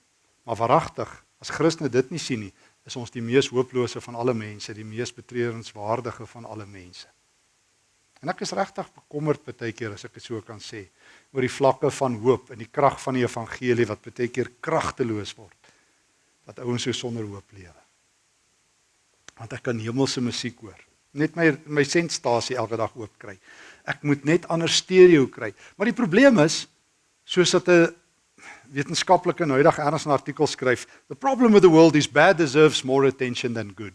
Maar verragtig, as Christene dit nie sien nie, is ons die mees hooplose van alle mense, die mees betreurenswaardige van alle mense. En ek is regtig bekommerd baie keer as ek dit so kan sê oor die vlakke van hoop en die krag van die evangelie wat baie keer kragteloos word. Dat ouens so sonder hoop lewe. Want ek kan hemelse musiek hoor. Net my my sentstasie elke dag oop kry. Ek moet net ander stereo kry. Maar die probleem is soos dat 'n wetenskaplike nou eendag ergens 'n artikel skryf, the problem with the world is bad deserves more attention than good.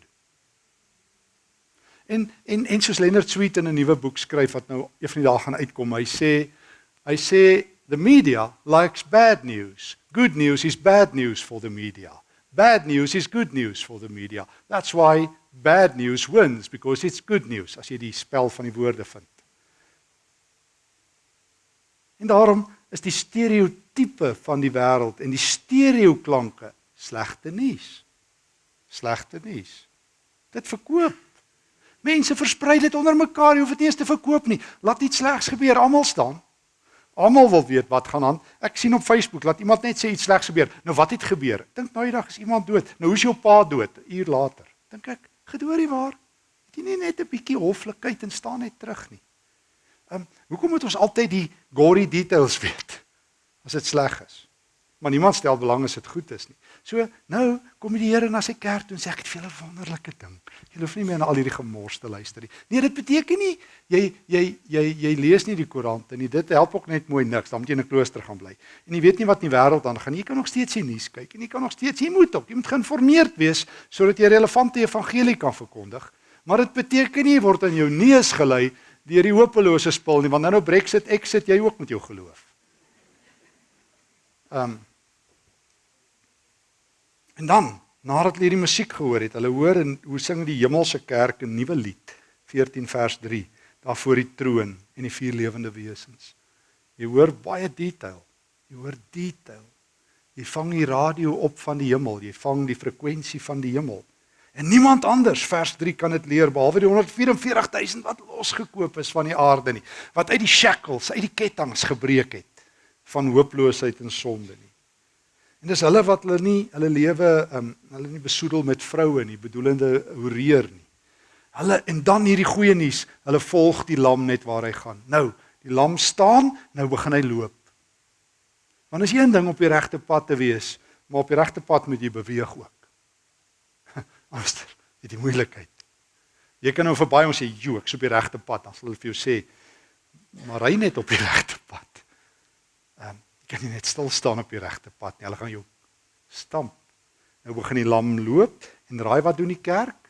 En en en soos Leonard Sweet in 'n nuwe boek skryf wat nou een van die dae gaan uitkom, hy sê hy sê the media likes bad news. Good news is bad news for the media. Bad news is good news for the media. That's why bad news wins because it's good news as jy die spel van die woorde vind. En daarom is die stereotipe van die wêreld en die stereoklanke slegte nuus. Slegte nuus. Dit verkoop. Mense versprei dit onder mekaar, jy hoef dit eers te verkoop nie. Laat iets slegs gebeur, almal staan. Almal wil weet wat gaan aan. Ek sien op Facebook laat iemand net sê iets slegs gebeur. Nou wat het gebeur? Dink nou eendag is iemand dood. Nou hoe's jou pa dood? 'n Uur later. Dink ek, gedoorie waar? Het jy nie net 'n bietjie hoflikheid en staan net terug nie? Ehm, um, hoekom moet ons altyd die gory details weet as dit sleg is? Maar niemand stel belang as dit goed is nie. So nou kom die Here na sy kerk toe en sê ek het vir julle 'n wonderlike ding. Jy hoef nie meer na al hierdie gemors te luister nie. Nee, dit beteken nie jy jy jy jy lees nie die koerante nie. Dit help ook net mooi niks. Dan moet jy in 'n klooster gaan bly. En jy weet nie wat in die wêreld aangaan. Jy kan nog steeds die nuus kyk en jy kan nog steeds jy moet ook. Jy moet geïnformeerd wees sodat jy relevante evangelie kan verkondig. Maar dit beteken nie jy word in jou neus gelei deur die hopelose spul nie, want nou nou Brexit, exit jy ook met jou geloof. Ehm um, En dan, nadat hulle hierdie musiek gehoor het, hulle hoor en hoe sing die hemelse kerk 'n nuwe lied, 14 vers 3, daar voor die troon en die vier lewende wesens. Jy hoor baie detail. Jy hoor detail. Jy vang die radio op van die hemel, jy vang die frekwensie van die hemel. En niemand anders vers 3 kan dit leer behalwe die 144000 wat losgekoop is van die aarde nie, wat uit die shackles, uit die kettinge gebreek het van hooploosheid en sonde nie. En dis hulle wat hulle nie hulle lewe um hulle nie besoedel met vroue nie, bedoelende hoereer nie. Hulle en dan hierdie goeie nuus, hulle volg die lam net waar hy gaan. Nou, die lam staan, nou begin hy loop. Want is een ding op die regte pad te wees, maar op die regte pad moet jy beweeg ook. Anders het jy moeilikheid. Jy kan nou verby ons sê, "Jo, ek's op die regte pad." Dan sal hulle vir jou sê, "Maar ry net op die regte pad." Jy kan nie net stil staan op die regte pad nie. Hulle gaan jou stamp. Nou begin die lam loop en raai wat doen die kerk?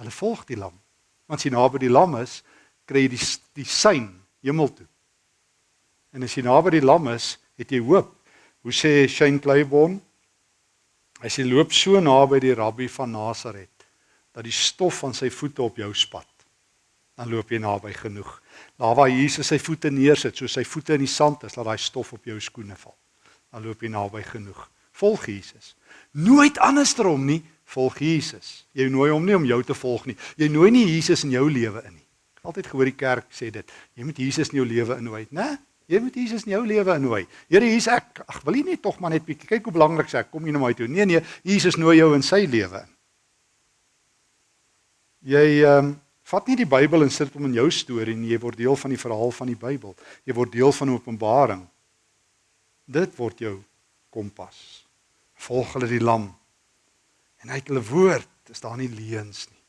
Hulle volg die lam. Want as jy naby die lam is, kry jy die die sein hemel toe. En as jy naby die lam is, het jy hoop. Hoe sê Shane Claiborne? As jy loop so naby die rabbi van Nasaret dat die stof van sy voete op jou spat, dan loop jy naby genoeg. Daar waar Jesus sy voete neersit, so sy voete in die sand is, laat daai stof op jou skoene val. Dan loop jy naby genoeg. Volg Jesus. Nooit andersom nie, volg Jesus. Jy nooi hom nie om jou te volg nie. Jy nooi nie Jesus in jou lewe in nie. Ek altyd gehoor die kerk sê dit. Jy moet Jesus in jou lewe innooi, né? Jy moet Jesus in jou lewe innooi. Here, hier's ek. Ag, wil jy nie tog maar net bietjie kyk hoe belangrik sê ek kom jy na my toe. Nee nee, Jesus nooi jou in sy lewe. Jy ehm um, vat nie die Bybel en sit hom in jou storie nie, jy word deel van die verhaal van die Bybel. Jy word deel van Openbaring. Dit word jou kompas. Volg hulle die lam. En uit hulle woord is daar nie leuns nie.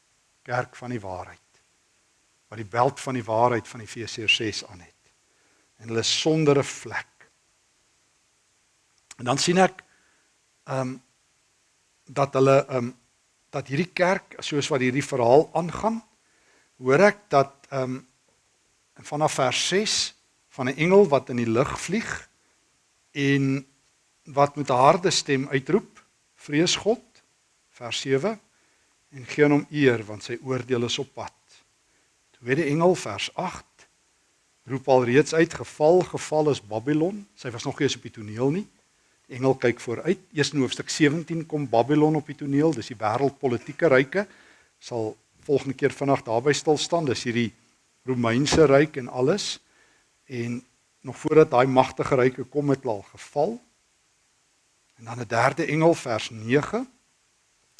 Kerk van die waarheid. Wat die beld van die waarheid van Efesiërs 6 aan het. En hulle sonder 'n vlek. En dan sien ek ehm um, dat hulle ehm um, dat hierdie kerk soos wat hierdie verhaal aangaan hoor ek dat ehm um, vanaf vers 6 van 'n engel wat in die lug vlieg en wat met 'n harde stem uitroep vrees God vers 7 en gee hom eer want sy oordeel is op pad. Tweede engel vers 8 roep al reeds uit geval geval is Babylon. Sy was nog nie eens op die toneel nie. Die engel kyk vooruit. Eers in hoofstuk 17 kom Babylon op die toneel. Dis die wêreldpolitiese ryke sal volgende keer vinnig daarby stil staan. Dis hierdie Romeinse ryk en alles. En nog voordat daai magtige ryke kom het al geval. En dan 'n derde engel vers 9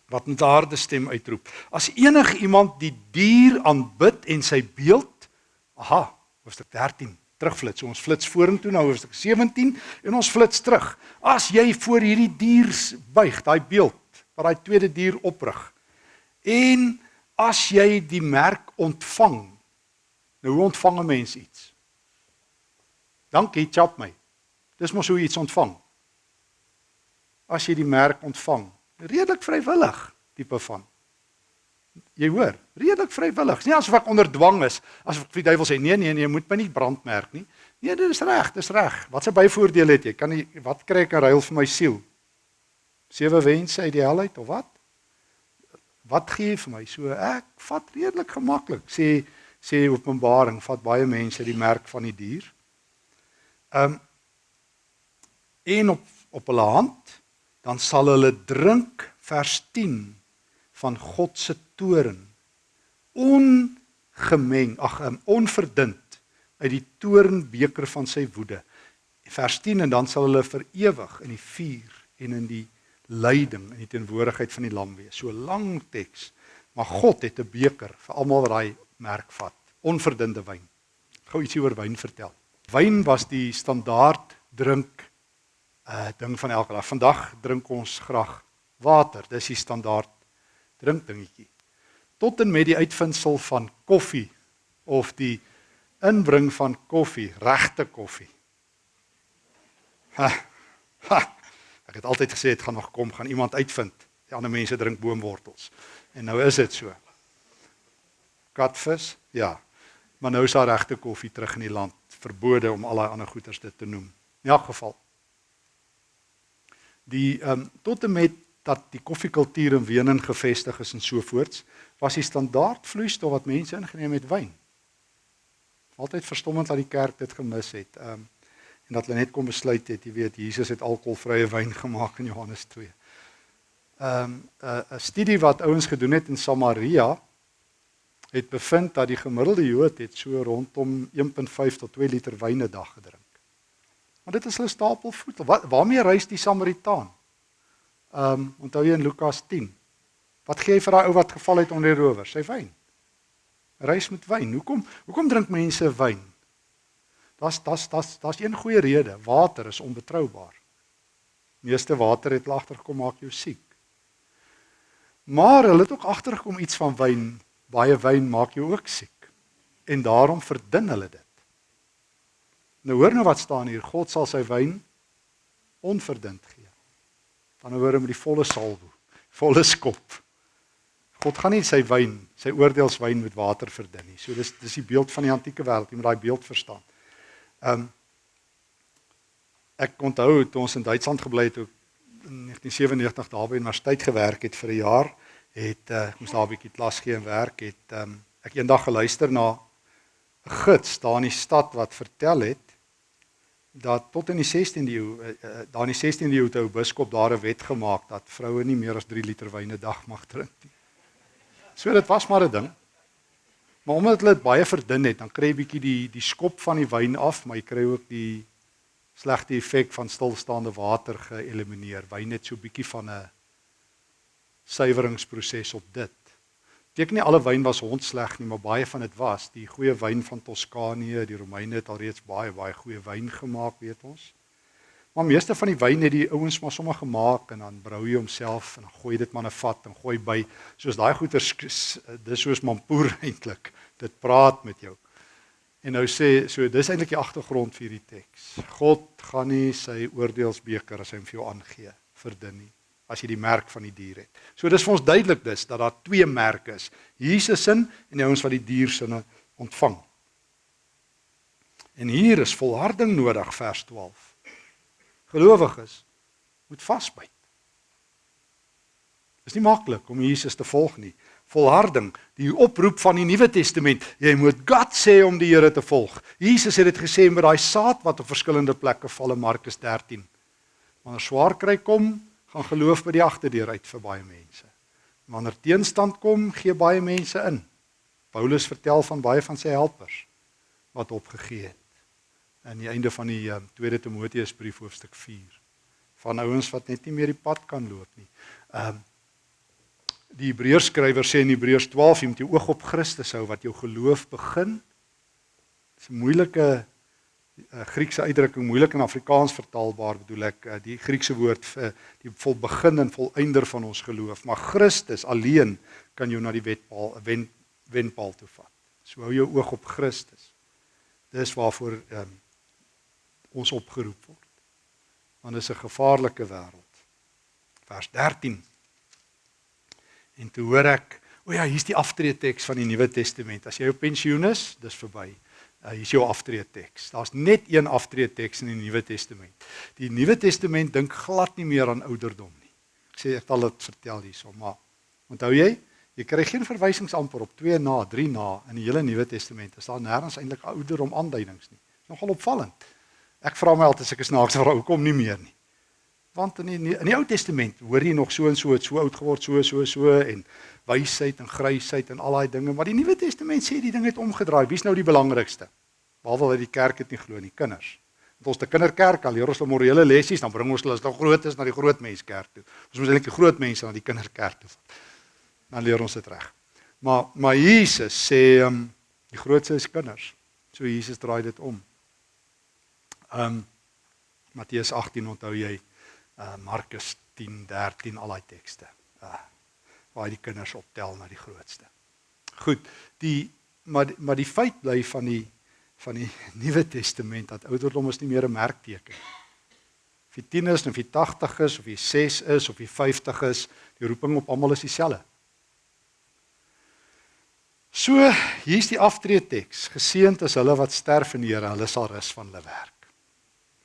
wat met harde stem uitroep. As enige iemand die dier aanbid en sy beeld, aha, hoofstuk 13 terugflits. Ons flits vorentoe na hoofstuk 17 en ons flits terug. As jy voor hierdie dier buig, daai beeld wat daai tweede dier oprig. En as jy die merk ontvang. Nou hoe ontvang 'n mens iets? Dankie, chop my. Dis mos hoe iets ontvang. As jy die merk ontvang, redelik vrywillig tipe van. Jy hoor, redelik vrywillig. Nie asof ek onder dwang is, asof die duiwel sê nee nee nee, jy moet my nie brandmerk nie. Nee, dit is reg, dit is reg. Wat se byvoordeel het jy? Kan jy wat kry ek in ruil vir my siel? Sewe wense uit die hel uit of wat? Wat gee vir my? So ek vat redelik gemaklik sê sê Openbaring vat baie mense die merk van die dier. Um en op op hulle hand dan sal hulle drink vers 10 van God se toren ongemeng ag um, onverdund uit die torenbeker van sy woede vers 10 en dan sal hulle vir ewig in die vuur en in die lyding in die teenwoordigheid van die lam wees. So lank teks. Maar God het 'n beker vir almal wat daai merk vat. Onverdunde wyn. Gou ietsie oor wyn vertel. Wyn was die standaard drink uh ding van elke dag. Vandag drink ons graag water. Dis die standaard drink dingetjie. Tot en met die uitvinding van koffie of die inbring van koffie, regte koffie. Ha. Ha. Ek het altyd gesê dit gaan nog kom, gaan iemand uitvind. Die ander mense drink boomwortels. En nou is dit so. Katvis? Ja. Maar nou is daar regte koffie terug in die land, verbode om al daai ander goeders dit te noem. In elk geval. Die ehm um, tot en met dat die koffiekultuur in Wenen gevestig is en so voorts, was die standaard vloeistof wat mense ingeneem het wyn. Altyd verstommend dat die kerk dit gemis het. Ehm um, en dat hulle net kom besluit het, jy weet, Jesus het alkoholvrye wyn gemaak in Johannes 2. Ehm um, 'n 'n studie wat ouens gedoen het in Samaria het bevind dat die gemiddelde Jood het so rondom 1.5 tot 2 liter wyn 'n dag gedrink. Maar dit is hulle stapel voedsel. Wat waarmee reis die Samaritaan? Ehm um, onthou jy in Lukas 10? Wat gee hy vir daai ou wat geval het onder die rowers? Sy wyn. Reis met wyn. Hoekom hoekom drink mense wyn? Daar's daar's daar's daar's een goeie rede. Water is onbetroubaar. Meeste water het agtergekom maak jou siek. Maar hulle het ook agtergekom iets van wyn, baie wyn maak jou ook siek. En daarom verdun hulle dit. Nou hoor nou wat staan hier. God sal sy wyn onverdund gee. Dan hoor hom met die volle salwe, volle skop. God gaan nie sy wyn, sy oordeelswyn met water verdun nie. So dis dis die beeld van die antieke wêreld. Jy moet daai beeld verstaan. Ehm um, ek onthou toe ons in Duitsland gebly het in 1997 daar by universiteit gewerk het vir 'n jaar, het uh, moes daar 'n bietjie klas gee en werk het ehm um, ek eendag geluister na 'n gids daar in die stad wat vertel het dat tot in die 16de eeu uh, uh, daar in die 16de eeu toe 'n biskop daar 'n wet gemaak dat vroue nie meer as 3 liter wyn 'n dag mag drink nie. So dit was maar 'n ding. Maar omdat hulle dit baie verdun het, dan kry jy bietjie die die skop van die wyn af, maar jy kry ook die slegte effek van stilstaande water geëlimineer. Wyn het so bietjie van 'n suiweringsproses op dit. Beteken nie alle wyn was hondsleg nie, maar baie van dit was. Die goeie wyn van Toskanië, die Romeine het alreeds baie baie goeie wyn gemaak, weet ons. Maar meeste van die wyn het die ouens maar sommer gemaak en dan brou hy homself en dan gooi dit maar 'n vat en gooi by soos daai goeie dis soos mampoer eintlik. Dit praat met jou. En nou sê so dis eintlik die agtergrond vir hierdie teks. God gaan nie sy oordeelsbeker as hy hom vir jou aangee verdun nie as jy die merk van die dier het. So dis vir ons duidelik dis dat daar twee merke is. Jesus se en die ouens wat die dier se ontvang. En hier is volharding nodig vers 12 gelowiges moet vasbyt. Dit is nie maklik om Jesus te volg nie. Volharding, die oproep van die Nuwe Testament, jy moet God sê om die Here te volg. Jesus het dit gesê met daai saad wat op verskillende plekke val in Markus 13. Wanneer swaar kry kom, gaan geloof by die agterdeur uit vir baie mense. Wanneer teenstand kom, gee baie mense in. Paulus vertel van baie van sy helpers wat opgegee het aan die einde van die um, tweede Timoteusbrief hoofstuk 4 van ouens wat net nie meer die pad kan loop nie. Ehm um, die Hebreërs skrywer sê in Hebreërs 12 jy moet jou oog op Christus hou wat jou geloof begin. Dis 'n moeilike uh, Griekse uitdrukking, moeilik in Afrikaans vertaalbaar bedoel ek uh, die Griekse woord vir die vol begin en volëinder van ons geloof, maar Christus alleen kan jou na die wetpaal wen wenpaal toe vat. So hou jou oog op Christus. Dis waarvoor ehm um, ons opgeroep word. Want dit is 'n gevaarlike wêreld. Vers 13. En toe hoor ek, o ja, hier's die aftreeteks van die Nuwe Testament. As jy op pensioen is, dis verby. Uh, hier's jou aftreeteks. Daar's net een aftreeteks in die Nuwe Testament. Die Nuwe Testament dink glad nie meer aan ouderdom nie. Ek sê ek het al dit vertel hierso, maar onthou jy, jy kry geen verwysings amper op 2 na, 3 na in die hele Nuwe Testament. Is daar nêrens eintlik ouderdom aanduidings nie. Nogal opvallend. Ek vra my altyd as ek 'n snaakse vrou kom nie meer nie. Want in die in die Ou Testament hoor jy nog so en so het so oud geword so so so en wysheid en grysheid en al daai dinge, maar die Nuwe Testament sê die ding het omgedraai. Wie's nou die belangrikste? Behalwe dat die kerk dit nie glo nie, kinders. Want ons te kinderkerk al leer ons hulle morele lessies, dan bring ons hulle as hulle groot is na die groot menskerk toe. Ons moet eintlik die groot mense na die kinderkerk toe vat. Dan leer ons dit reg. Maar maar Jesus sê um, die grootste is kinders. So Jesus draai dit om. Ehm um, Matteus 18 onthou jy uh Markus 10 13 al daai tekste. Uh waar die kinders optel na die grootste. Goed, die maar maar die feit bly van die van die Nuwe Testament dat ouderdom is nie meer 'n merkteken. Of jy 10 is of jy 80 is of jy 6 is of jy 50 is, die roeping op almal is dieselfde. So, hier's die aftreeteks. Geseënd is hulle wat sterf in die Here, hulle sal rus van hulle werk.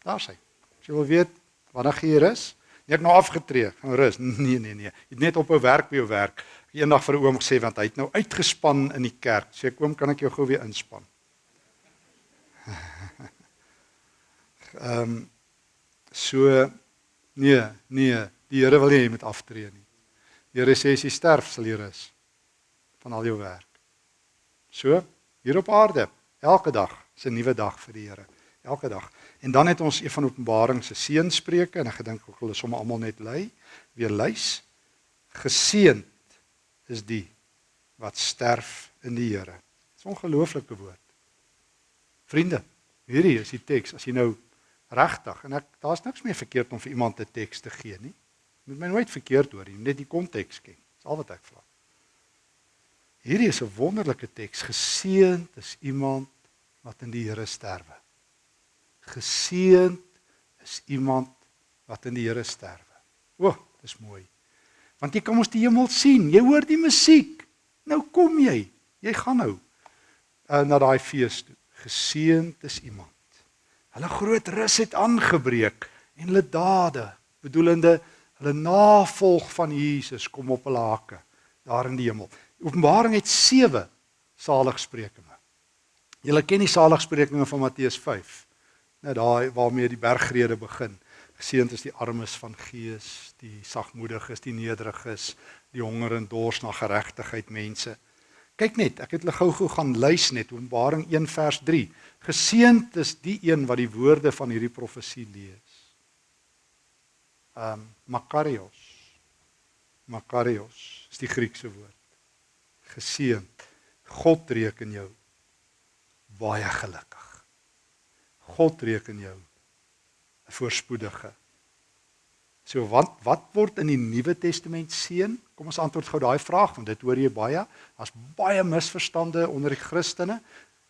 Daar's hy. As jy wil weet wanneer jy rus? Nie ek nou afgetree, gaan rus. Nee nee nee. Jy het net op 'n werk by jou werk. Eendag vir 'n oom gesê want hy het nou uitgespan in die kerk. Sê ek oom, kan ek jou gou weer inspan? Ehm um, so nee, nee, die Here wil nie jy moet aftree nie. Die Here sê as jy sterf sal jy rus van al jou werk. So, hier op aarde, elke dag is 'n nuwe dag vir die Here. Elke dag. En dan het ons een van Openbaring se seënspreuke en ek gedink ook hulle sommer almal net lei, weer lys. Geseënd is die wat sterf in die Here. Dis 'n ongelooflike woord. Vriende, hierdie is die teks as jy nou regtig en ek daar's niks meer verkeerd om vir iemand 'n teks te gee nie. Moet my nooit verkeerd hoor nie, net die konteks ken. Dis al wat ek vra. Hierdie is 'n wonderlike teks. Geseënd is iemand wat in die Here sterwe. Geseënd is iemand wat in die Here sterwe. O, dis mooi. Want jy kan mos die hemel sien. Jy hoor die musiek. Nou kom jy. Jy gaan nou uh, na daai fees toe. Geseënd is iemand. Hulle groot rus het aangebreek en hulle dade, bedoelende hulle navolg van Jesus kom op hulle hake daar in die hemel. Openbaring het 7 saligsprekinge. Julle ken die saligsprekinge van Matteus 5 nou daai waarmee die bergrede begin. Geseënd is die armes van gees, die sagmoediges, die nederiges, die honger en dors na geregtigheid mense. Kyk net, ek het hulle gou-gou gaan lys net Openbaring 1 vers 3. Geseënd is die een wat die woorde van hierdie profesie lees. Um Makarios. Makarios is die Griekse woord. geseënd. God reken jou baie gelukkig. God reken jou 'n voorspoedige. So wat wat word in die Nuwe Testament seën? Kom ons antwoord gou daai vraag want dit hoor jy baie. Daar's baie misverstande onder die Christene.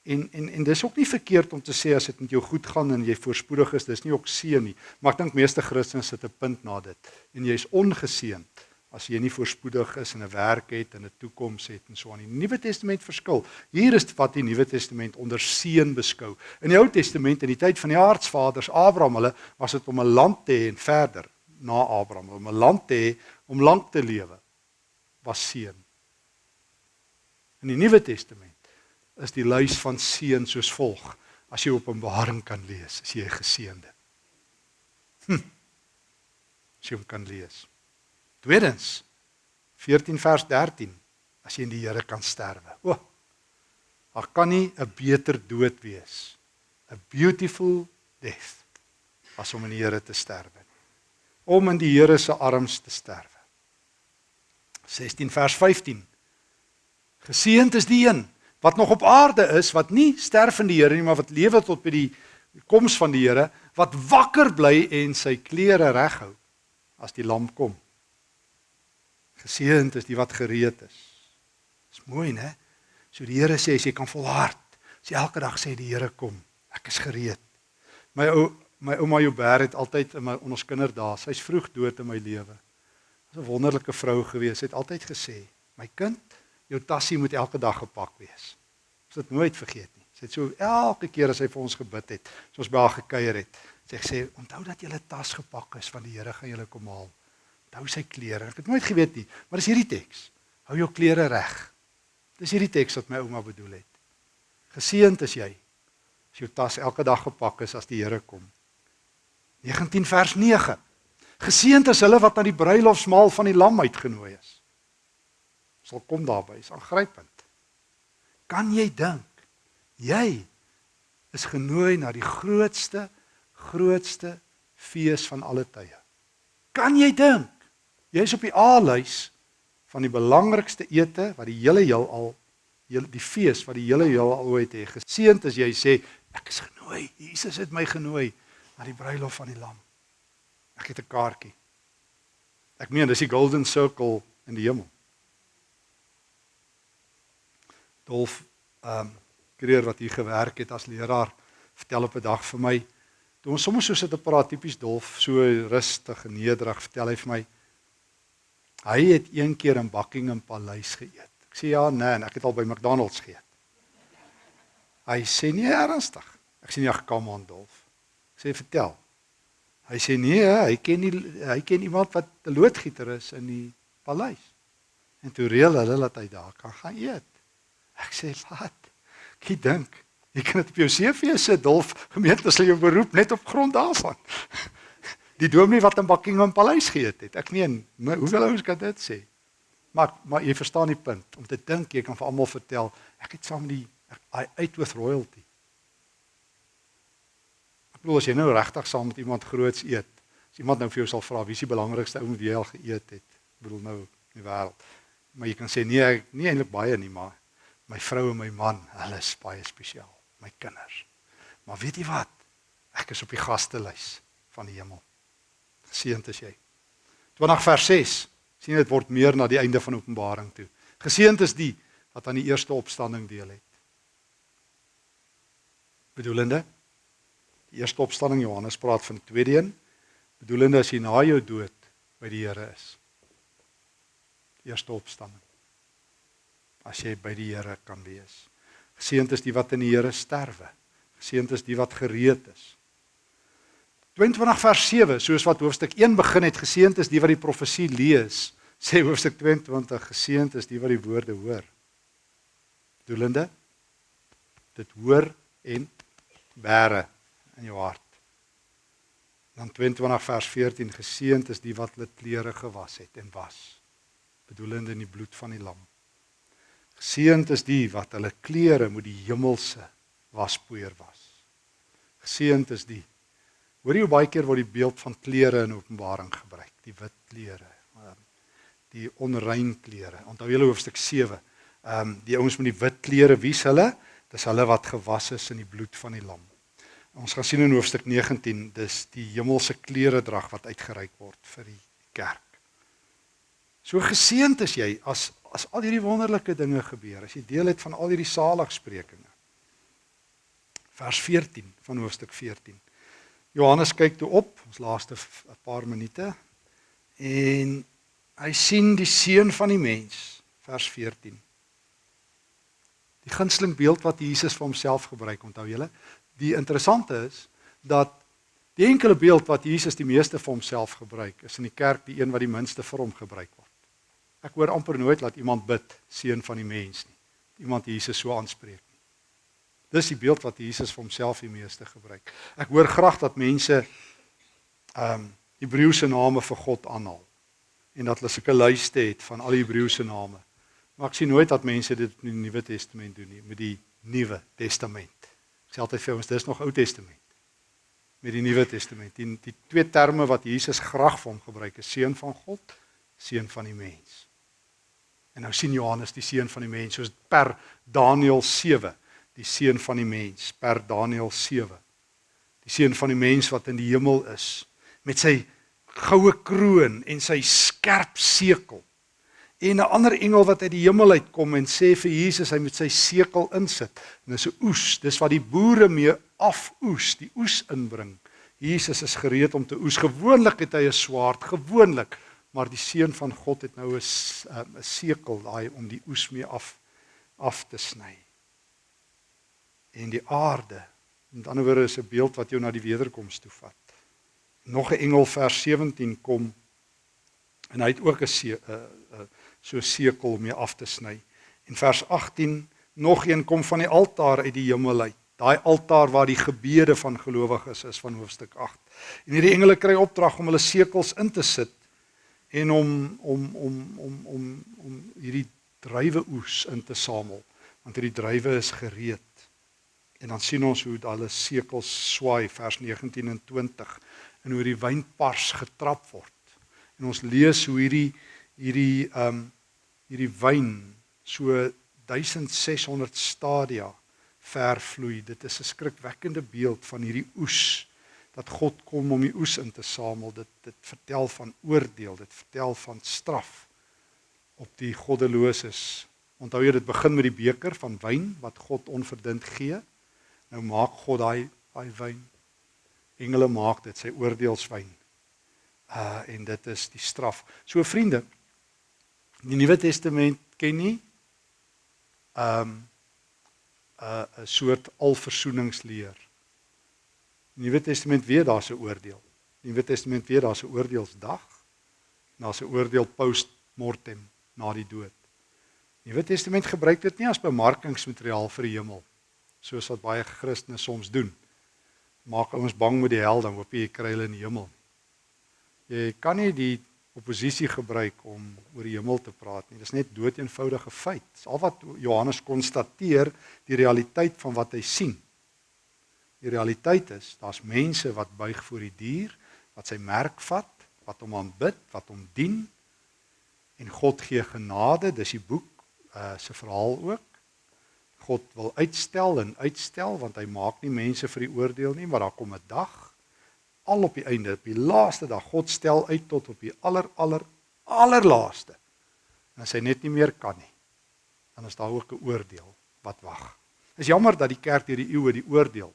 En en en dis ook nie verkeerd om te sê as dit met jou goed gaan en jy voorspoedig is, dis nie ook seën nie. Maar ek dink meeste Christene sit 'n punt na dit en jy's ongeseënd as jy nie voorspoedig is en 'n werk het en 'n toekoms het en so aan. Die Nuwe Testament verskil. Hier is wat die Nuwe Testament onder seën beskou. In die Ou Testament in die tyd van die aardsvaders Abraham, hulle was dit om 'n land te hê en verder na Abraham om 'n land te hê om lank te lewe was seën. In die Nuwe Testament is die lys van seën soos volg. As jy Openbaring kan lees, is jy geseënde. Hm. As jy hom kan lees. Tweedens 14 vers 13 as jy in die Here kan sterwe. O. Daar kan nie 'n beter dood wees. A beautiful death as om in die Here te sterwe. Om in die Here se arms te sterwe. 16 vers 15 Geseënd is die een wat nog op aarde is wat nie sterf in die Here nie maar wat lewe tot by die koms van die Here wat wakker bly en sy klere reghou as die lam kom. Geseënd is die wat gereed is. Dis mooi, né? So die Here sê as jy kan volhard, as jy elke dag sê die Here kom, ek is gereed. My ou my ouma Joubert het altyd in my ons kinderdae, sy's vroeg dood in my lewe. Sy was 'n wonderlike vrou gewees. Sy het altyd gesê, "My kind, jou tassie moet elke dag gepak wees. Ons het nooit vergeet nie. Sy het so elke keer as hy vir ons gebid het, as ons by haar gekuier het, sê sy sê onthou dat julle tas gepak is van die Here gaan julle kom haal. Onthou sy klere. Ek het nooit geweet nie, maar dis hierdie teks. Hou jou klere reg. Dis hierdie teks wat my ouma bedoel het. Geseënd is jy as jou tas elke dag gepak is as die Here kom. 19 vers 9. Geseënd is hulle wat aan die bruilofsmaal van die lam uitgenooi is sal kom daarby, is aangrypend. Kan jy dink jy is genooi na die grootste grootste fees van alle tye? Kan jy dink jy is op die A-lys van die belangrikste ete wat die hele heelal die fees wat die hele heelal ooit het geseënd as jy sê ek is genooi, Jesus het my genooi na die bruilof van die lam. Ek het 'n kaartjie. Ek meen dis die golden circle in die hemel. Dolf ehm um, Kreer wat hier gewerk het as leraar vertel op 'n dag vir my toe ons sommer so sit te praat tipies Dolf so rustig en nederig vertel hy vir my hy het een keer in Buckingham Paleis geëet. Ek sê ja nee en ek het al by McDonald's geëet. Hy sê nee ernstig. Ek sê nee kom aan Dolf. Ek sê vertel. Hy sê nee, hy ken nie hy ken iemand wat 'n loodgieter is in die paleis. En toe reël hulle dat hy daar kan gaan eet. Ek sê, "Wat? Ek dink jy kan dit op jou CV sit, Dolf, gemeente sal jou beroep net op grond daarvan." Die dominee wat in Buckingham Paleis geëet het. Ek meen, hoeveel ouens kan dit sê? Maar maar jy verstaan die punt om te dink jy kan vir almal vertel, ek het saam die I ate with royalty. Ek bedoel as jy nou regtig saam met iemand groots eet, as iemand nou vir jou sal vra wie is die belangrikste ou met wie jy al geëet het, ek bedoel nou in die wêreld. Maar jy kan sê nee, nie eintlik baie nie, maar my vrou en my man, hulle is baie spesiaal, my kinders. Maar weet jy wat? Ek is op die gastelys van die hemel. Geseënd is jy. 20 vers 6. sien dit word meer na die einde van Openbaring toe. Geseënd is die wat aan die eerste opstanding deel het. Bedoelende die eerste opstanding Johannes praat van die tweede een. Bedoelende as jy na jou dood by die Here is. Die eerste opstanding as jy by die Here kan wees. Geseënd is die wat in die Here sterwe. Geseënd is die wat gereed is. 22 vers 7, soos wat hoofstuk 1 begin het, geseënd is die wat die profesie lees, sê hoofstuk 22, geseënd is die wat die woorde hoor. Doelende dit hoor en bære in jou hart. Dan 22 vers 14, geseënd is die wat hulle klere gewas het en was. Bedoelende in die bloed van die lam. Geseënd is die wat hulle klere met die hemelse waspoeier was. Geseënd is die. Hoor jy hoe baie keer word die beeld van klere in Openbaring gebruik, die wit klere, ehm, die onrein klere. Onthou julle hoofstuk 7 Ehm um, die ouens met die wit klere, wie's hulle? Dis hulle wat gewas is in die bloed van die lam. Ons gaan sien in hoofstuk 19, dis die hemelse klere drag wat uitgereik word vir die kerk. So geseënd is jy as as al hierdie wonderlike dinge gebeur, as jy deel het van al hierdie saligsprekinge. Vers 14 van hoofstuk 14. Johannes kyk toe op, ons laaste 'n paar minute en hy sien die seun van die mens, vers 14. Die gunsteling beeld wat Jesus vir homself gebruik, onthou julle? Die interessante is dat die enkele beeld wat Jesus die meeste vir homself gebruik, is in die kerk die een wat die minste vir hom gebruik word. Ek hoor amper nooit dat iemand bid seun van die mens nie. Iemand Jesus so aanspreek nie. Dis die beeld wat Jesus vir homself die meeste gebruik. Ek hoor graag dat mense ehm um, Hebreëse name vir God aanhaal en dat hulle sulke lyste het van al die Hebreëse name. Maar ek sien nooit dat mense dit in die Nuwe Testament doen nie, met die Nuwe Testament. Ek sê altyd vir ons dis nog Ou Testament. Met die Nuwe Testament. Die, die twee terme wat Jesus graag vir hom gebruik is seun van God, seun van die mens. En nou sien Johannes die seun van die mens soos per Daniël 7, die seun van die mens per Daniël 7. Die seun van die mens wat in die hemel is met sy goue kroon en sy skerp sekel. En 'n ander engel wat uit die hemel uitkom en sê vir Jesus hy moet sy sekel insit. En dis 'n oes, dis wat die boere mee afoes, die oes inbring. Jesus is gereed om te oes. Gewoonlik het hy 'n swaard, gewoonlik maar die seun van God het nou 'n 'n sekel daai om die oes mee af af te sny. En die aarde, met ander woorde is 'n beeld wat jou na die wederkoms toe vat. Nog 'n engel vers 17 kom en hy het ook 'n se, so 'n sekel om mee af te sny. En vers 18 nog een kom van die altaar uit die hemel uit. Daai altaar waar die gebede van gelowiges is van hoofstuk 8. En hierdie engele kry opdrag om hulle sekels in te sit en om om om om om om hierdie druiwe oes in te samel want hierdie druiwe is gereed. En dan sien ons hoe hulle sekels swaai vers 19 en 20 en hoe die wynpars getrap word. En ons lees hoe hierdie hierdie ehm um, hierdie wyn so 1600 stadia ver vloei. Dit is 'n skrikwekkende beeld van hierdie oes dat God kom om die oes in te samel. Dit dit vertel van oordeel, dit vertel van straf op die goddeloses. Onthou jy dit begin met die beker van wyn wat God onverdind gee. Nou maak God daai daai wyn. Engele maak dit sy oordeelswyn. Uh en dit is die straf. So vriende, die Nuwe Testament ken nie um uh 'n soort alversoeningsleer Die Nuwe Testament weet daar's 'n oordeel. Die Nuwe Testament weet daar's 'n oordeelsdag. Daar's 'n oordeel post mortem na die dood. Die Nuwe Testament gebruik dit nie as bemarkingsmateriaal vir die hemel soos wat baie Christene soms doen. Maak ouens bang met die hel dan hoop jy kry hulle in die hemel. Jy kan nie die oppositie gebruik om oor die hemel te praat nie. Dis net dood eenvoudige feit. Al wat Johannes konstateer, die realiteit van wat hy sien. Die realiteit is, daar's mense wat buig voor die dier, wat sy merk vat, wat hom aanbid, wat hom dien. En God gee genade, dis die boek uh se verhaal ook. God wil uitstel en uitstel want hy maak nie mense vir die oordeel nie, maar daar kom 'n dag al op die einde, op die laaste dag. God stel uit tot op die aller aller allerlaaste. En as hy net nie meer kan nie, dan is daar ook 'n oordeel wat wag. Is jammer dat die kerk deur die eeue die oordeel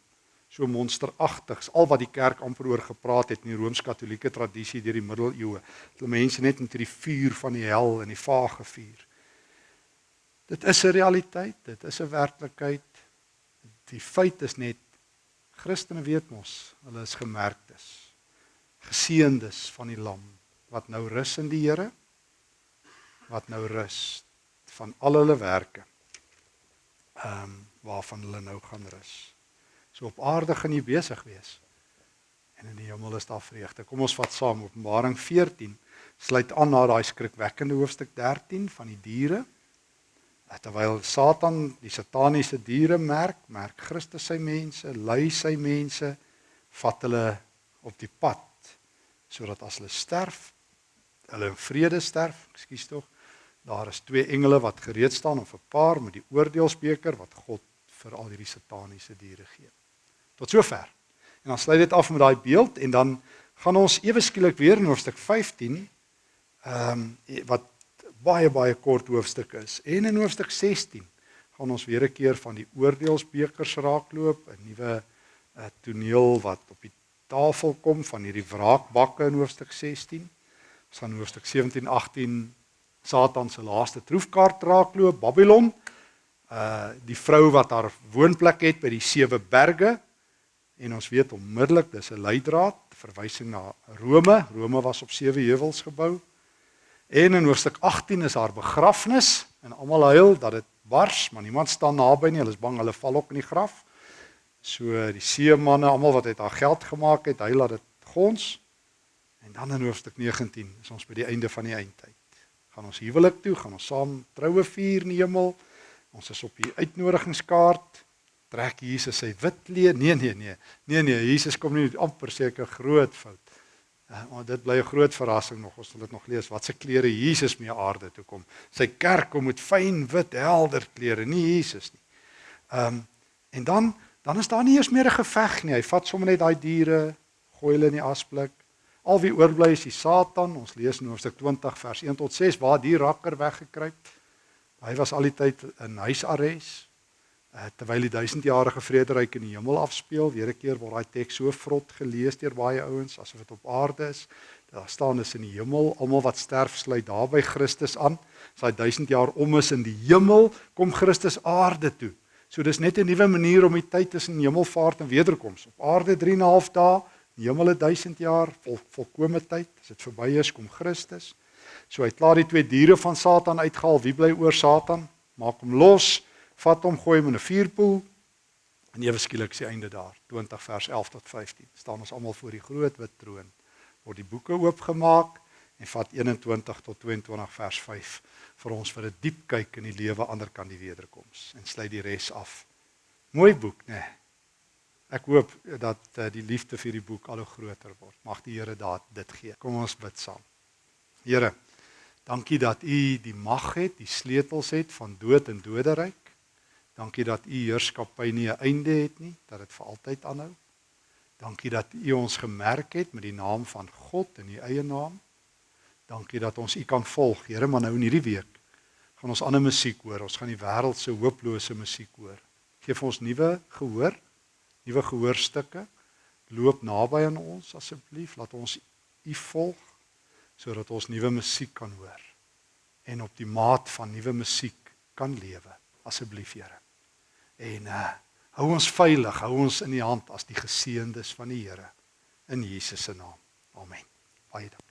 so monsteragtigs al wat die kerk amper oor gepraat het in die rooms-katolieke tradisie deur die middeleeue. Dat mense net met die vuur van die hel en die vaage vuur. Dit is 'n realiteit, dit is 'n werklikheid. Die feit is net Christene weet mos, hulle is gemerktes. Geseëndes van die lam wat nou rus in die Here wat nou rus van al hulle werke. Ehm um, waarvan hulle nou gaan rus. So op aarde gaan jy besig wees. En in die hemel is daar vreugde. Kom ons vat saam Openbaring 14 sluit aan na daai skrikwekkende hoofstuk 13 van die diere. Terwyl Satan die sataniese diere merk, merk Christus sy mense, lei sy mense, vat hulle op die pad sodat as hulle sterf, hulle in vrede sterf, ekskuus tog, Daar is twee engele wat gereed staan om 'n paar met die oordeelsbeker wat God vir al hierdie sataniese diere gee. Tot sover. En dan sluit dit af met daai beeld en dan gaan ons ewe skielik weer in hoofstuk 15 ehm um, wat baie baie kort hoofstuk is. En in hoofstuk 16 gaan ons weer 'n keer van die oordeelsbekers raakloop, 'n nuwe uh, toneel wat op die tafel kom van hierdie wraakbakke in hoofstuk 16. Ons gaan hoofstuk 17 18 Satan se laaste troefkaart raakloop, Babylon. Uh die vrou wat haar woonplek het by die sewe berge en ons weet onmiddellik dis 'n leidraad, verwysing na Rome. Rome was op sewe heuwels gebou. En in hoofstuk 18 is haar begrafnis en almal huil dat dit bars, maar niemand staan naby nie. Hulle is bang hulle val ook in die graf. So die seemanne, almal wat uit haar geld gemaak het, huil dat dit gons. En dan in hoofstuk 19 is ons by die einde van die eindtyd gaan ons huwelik toe, gaan ons saam troue vier in die hemel. Ons is op die uitnodigingskaart. Trek Jesus sy wit kleed? Nee, nee, nee. Nee, nee, Jesus kom nie amper seker groot fout. Uh, maar dit bly 'n groot verrassing nog. Ons sal dit nog lees wat se klere Jesus mee aarde toe kom. Sy kerk kom met fyn wit helder klere, nie Jesus nie. Ehm um, en dan dan is daar nie eers meer 'n geveg nie. Hy vat sommer net daai diere, gooi hulle in die asblik Al wie oorbly is die Satan. Ons lees in Hoofstuk 20 vers 1 tot 6 waar die rakker weggekruip. Hy was al die tyd in huisarrest. Uh, terwyl die duisendjarige vrederyk in die hemel afspeel, weer 'n keer word daai teks so vrot gelees deur baie ouens asof dit op aarde is. Daar staan is in die hemel, almal wat sterf sluit daar by Christus aan. As hy 1000 jaar om is in die hemel, kom Christus aarde toe. So dis net 'n nuwe manier om die tyd tussen hemelvaart en wederkoms. Op aarde 3 en 'n half dae Die hemel het 1000 jaar vol volkomme tyd. As dit verby is, kom Christus. So hy het klaar die twee diere van Satan uitgehaal. Wie bly oor Satan? Maak hom los, vat hom, gooi hom in 'n vuurpoel. En ewe skielik is die einde daar. 20 vers 11 tot 15. Staan ons almal voor die groot wit troon. Word die boeke oopgemaak en vat 21 tot 22 vers 5 vir ons vir 'n diep kyk in die lewe ander kan die wederkoms en sluit die res af. Mooi boek, né? Nee. Ek hoop dat uh, die liefde vir die boek al hoe groter word. Mag die Here daad dit gee. Kom ons bid saam. Here, dankie dat U die mag het, die sleutels het van dood en doderyk. Dankie dat U heerskappy nie 'n einde het nie, dat dit vir altyd aanhou. Dankie dat U ons gemerk het met die naam van God in U eie naam. Dankie dat ons U kan volg. Here, maar nou in hierdie week gaan ons ander musiek hoor. Ons gaan die wêreld se hooplose musiek hoor. Geef ons nuwe gehoor nuwe gehoorstukke. Loop naby aan ons asseblief, laat ons u volg sodat ons nuwe musiek kan hoor en op die maat van nuwe musiek kan lewe. Asseblief Here. En uh hou ons veilig, hou ons in die hand as die geseëndes van die Here in Jesus se naam. Amen. Baie dankie.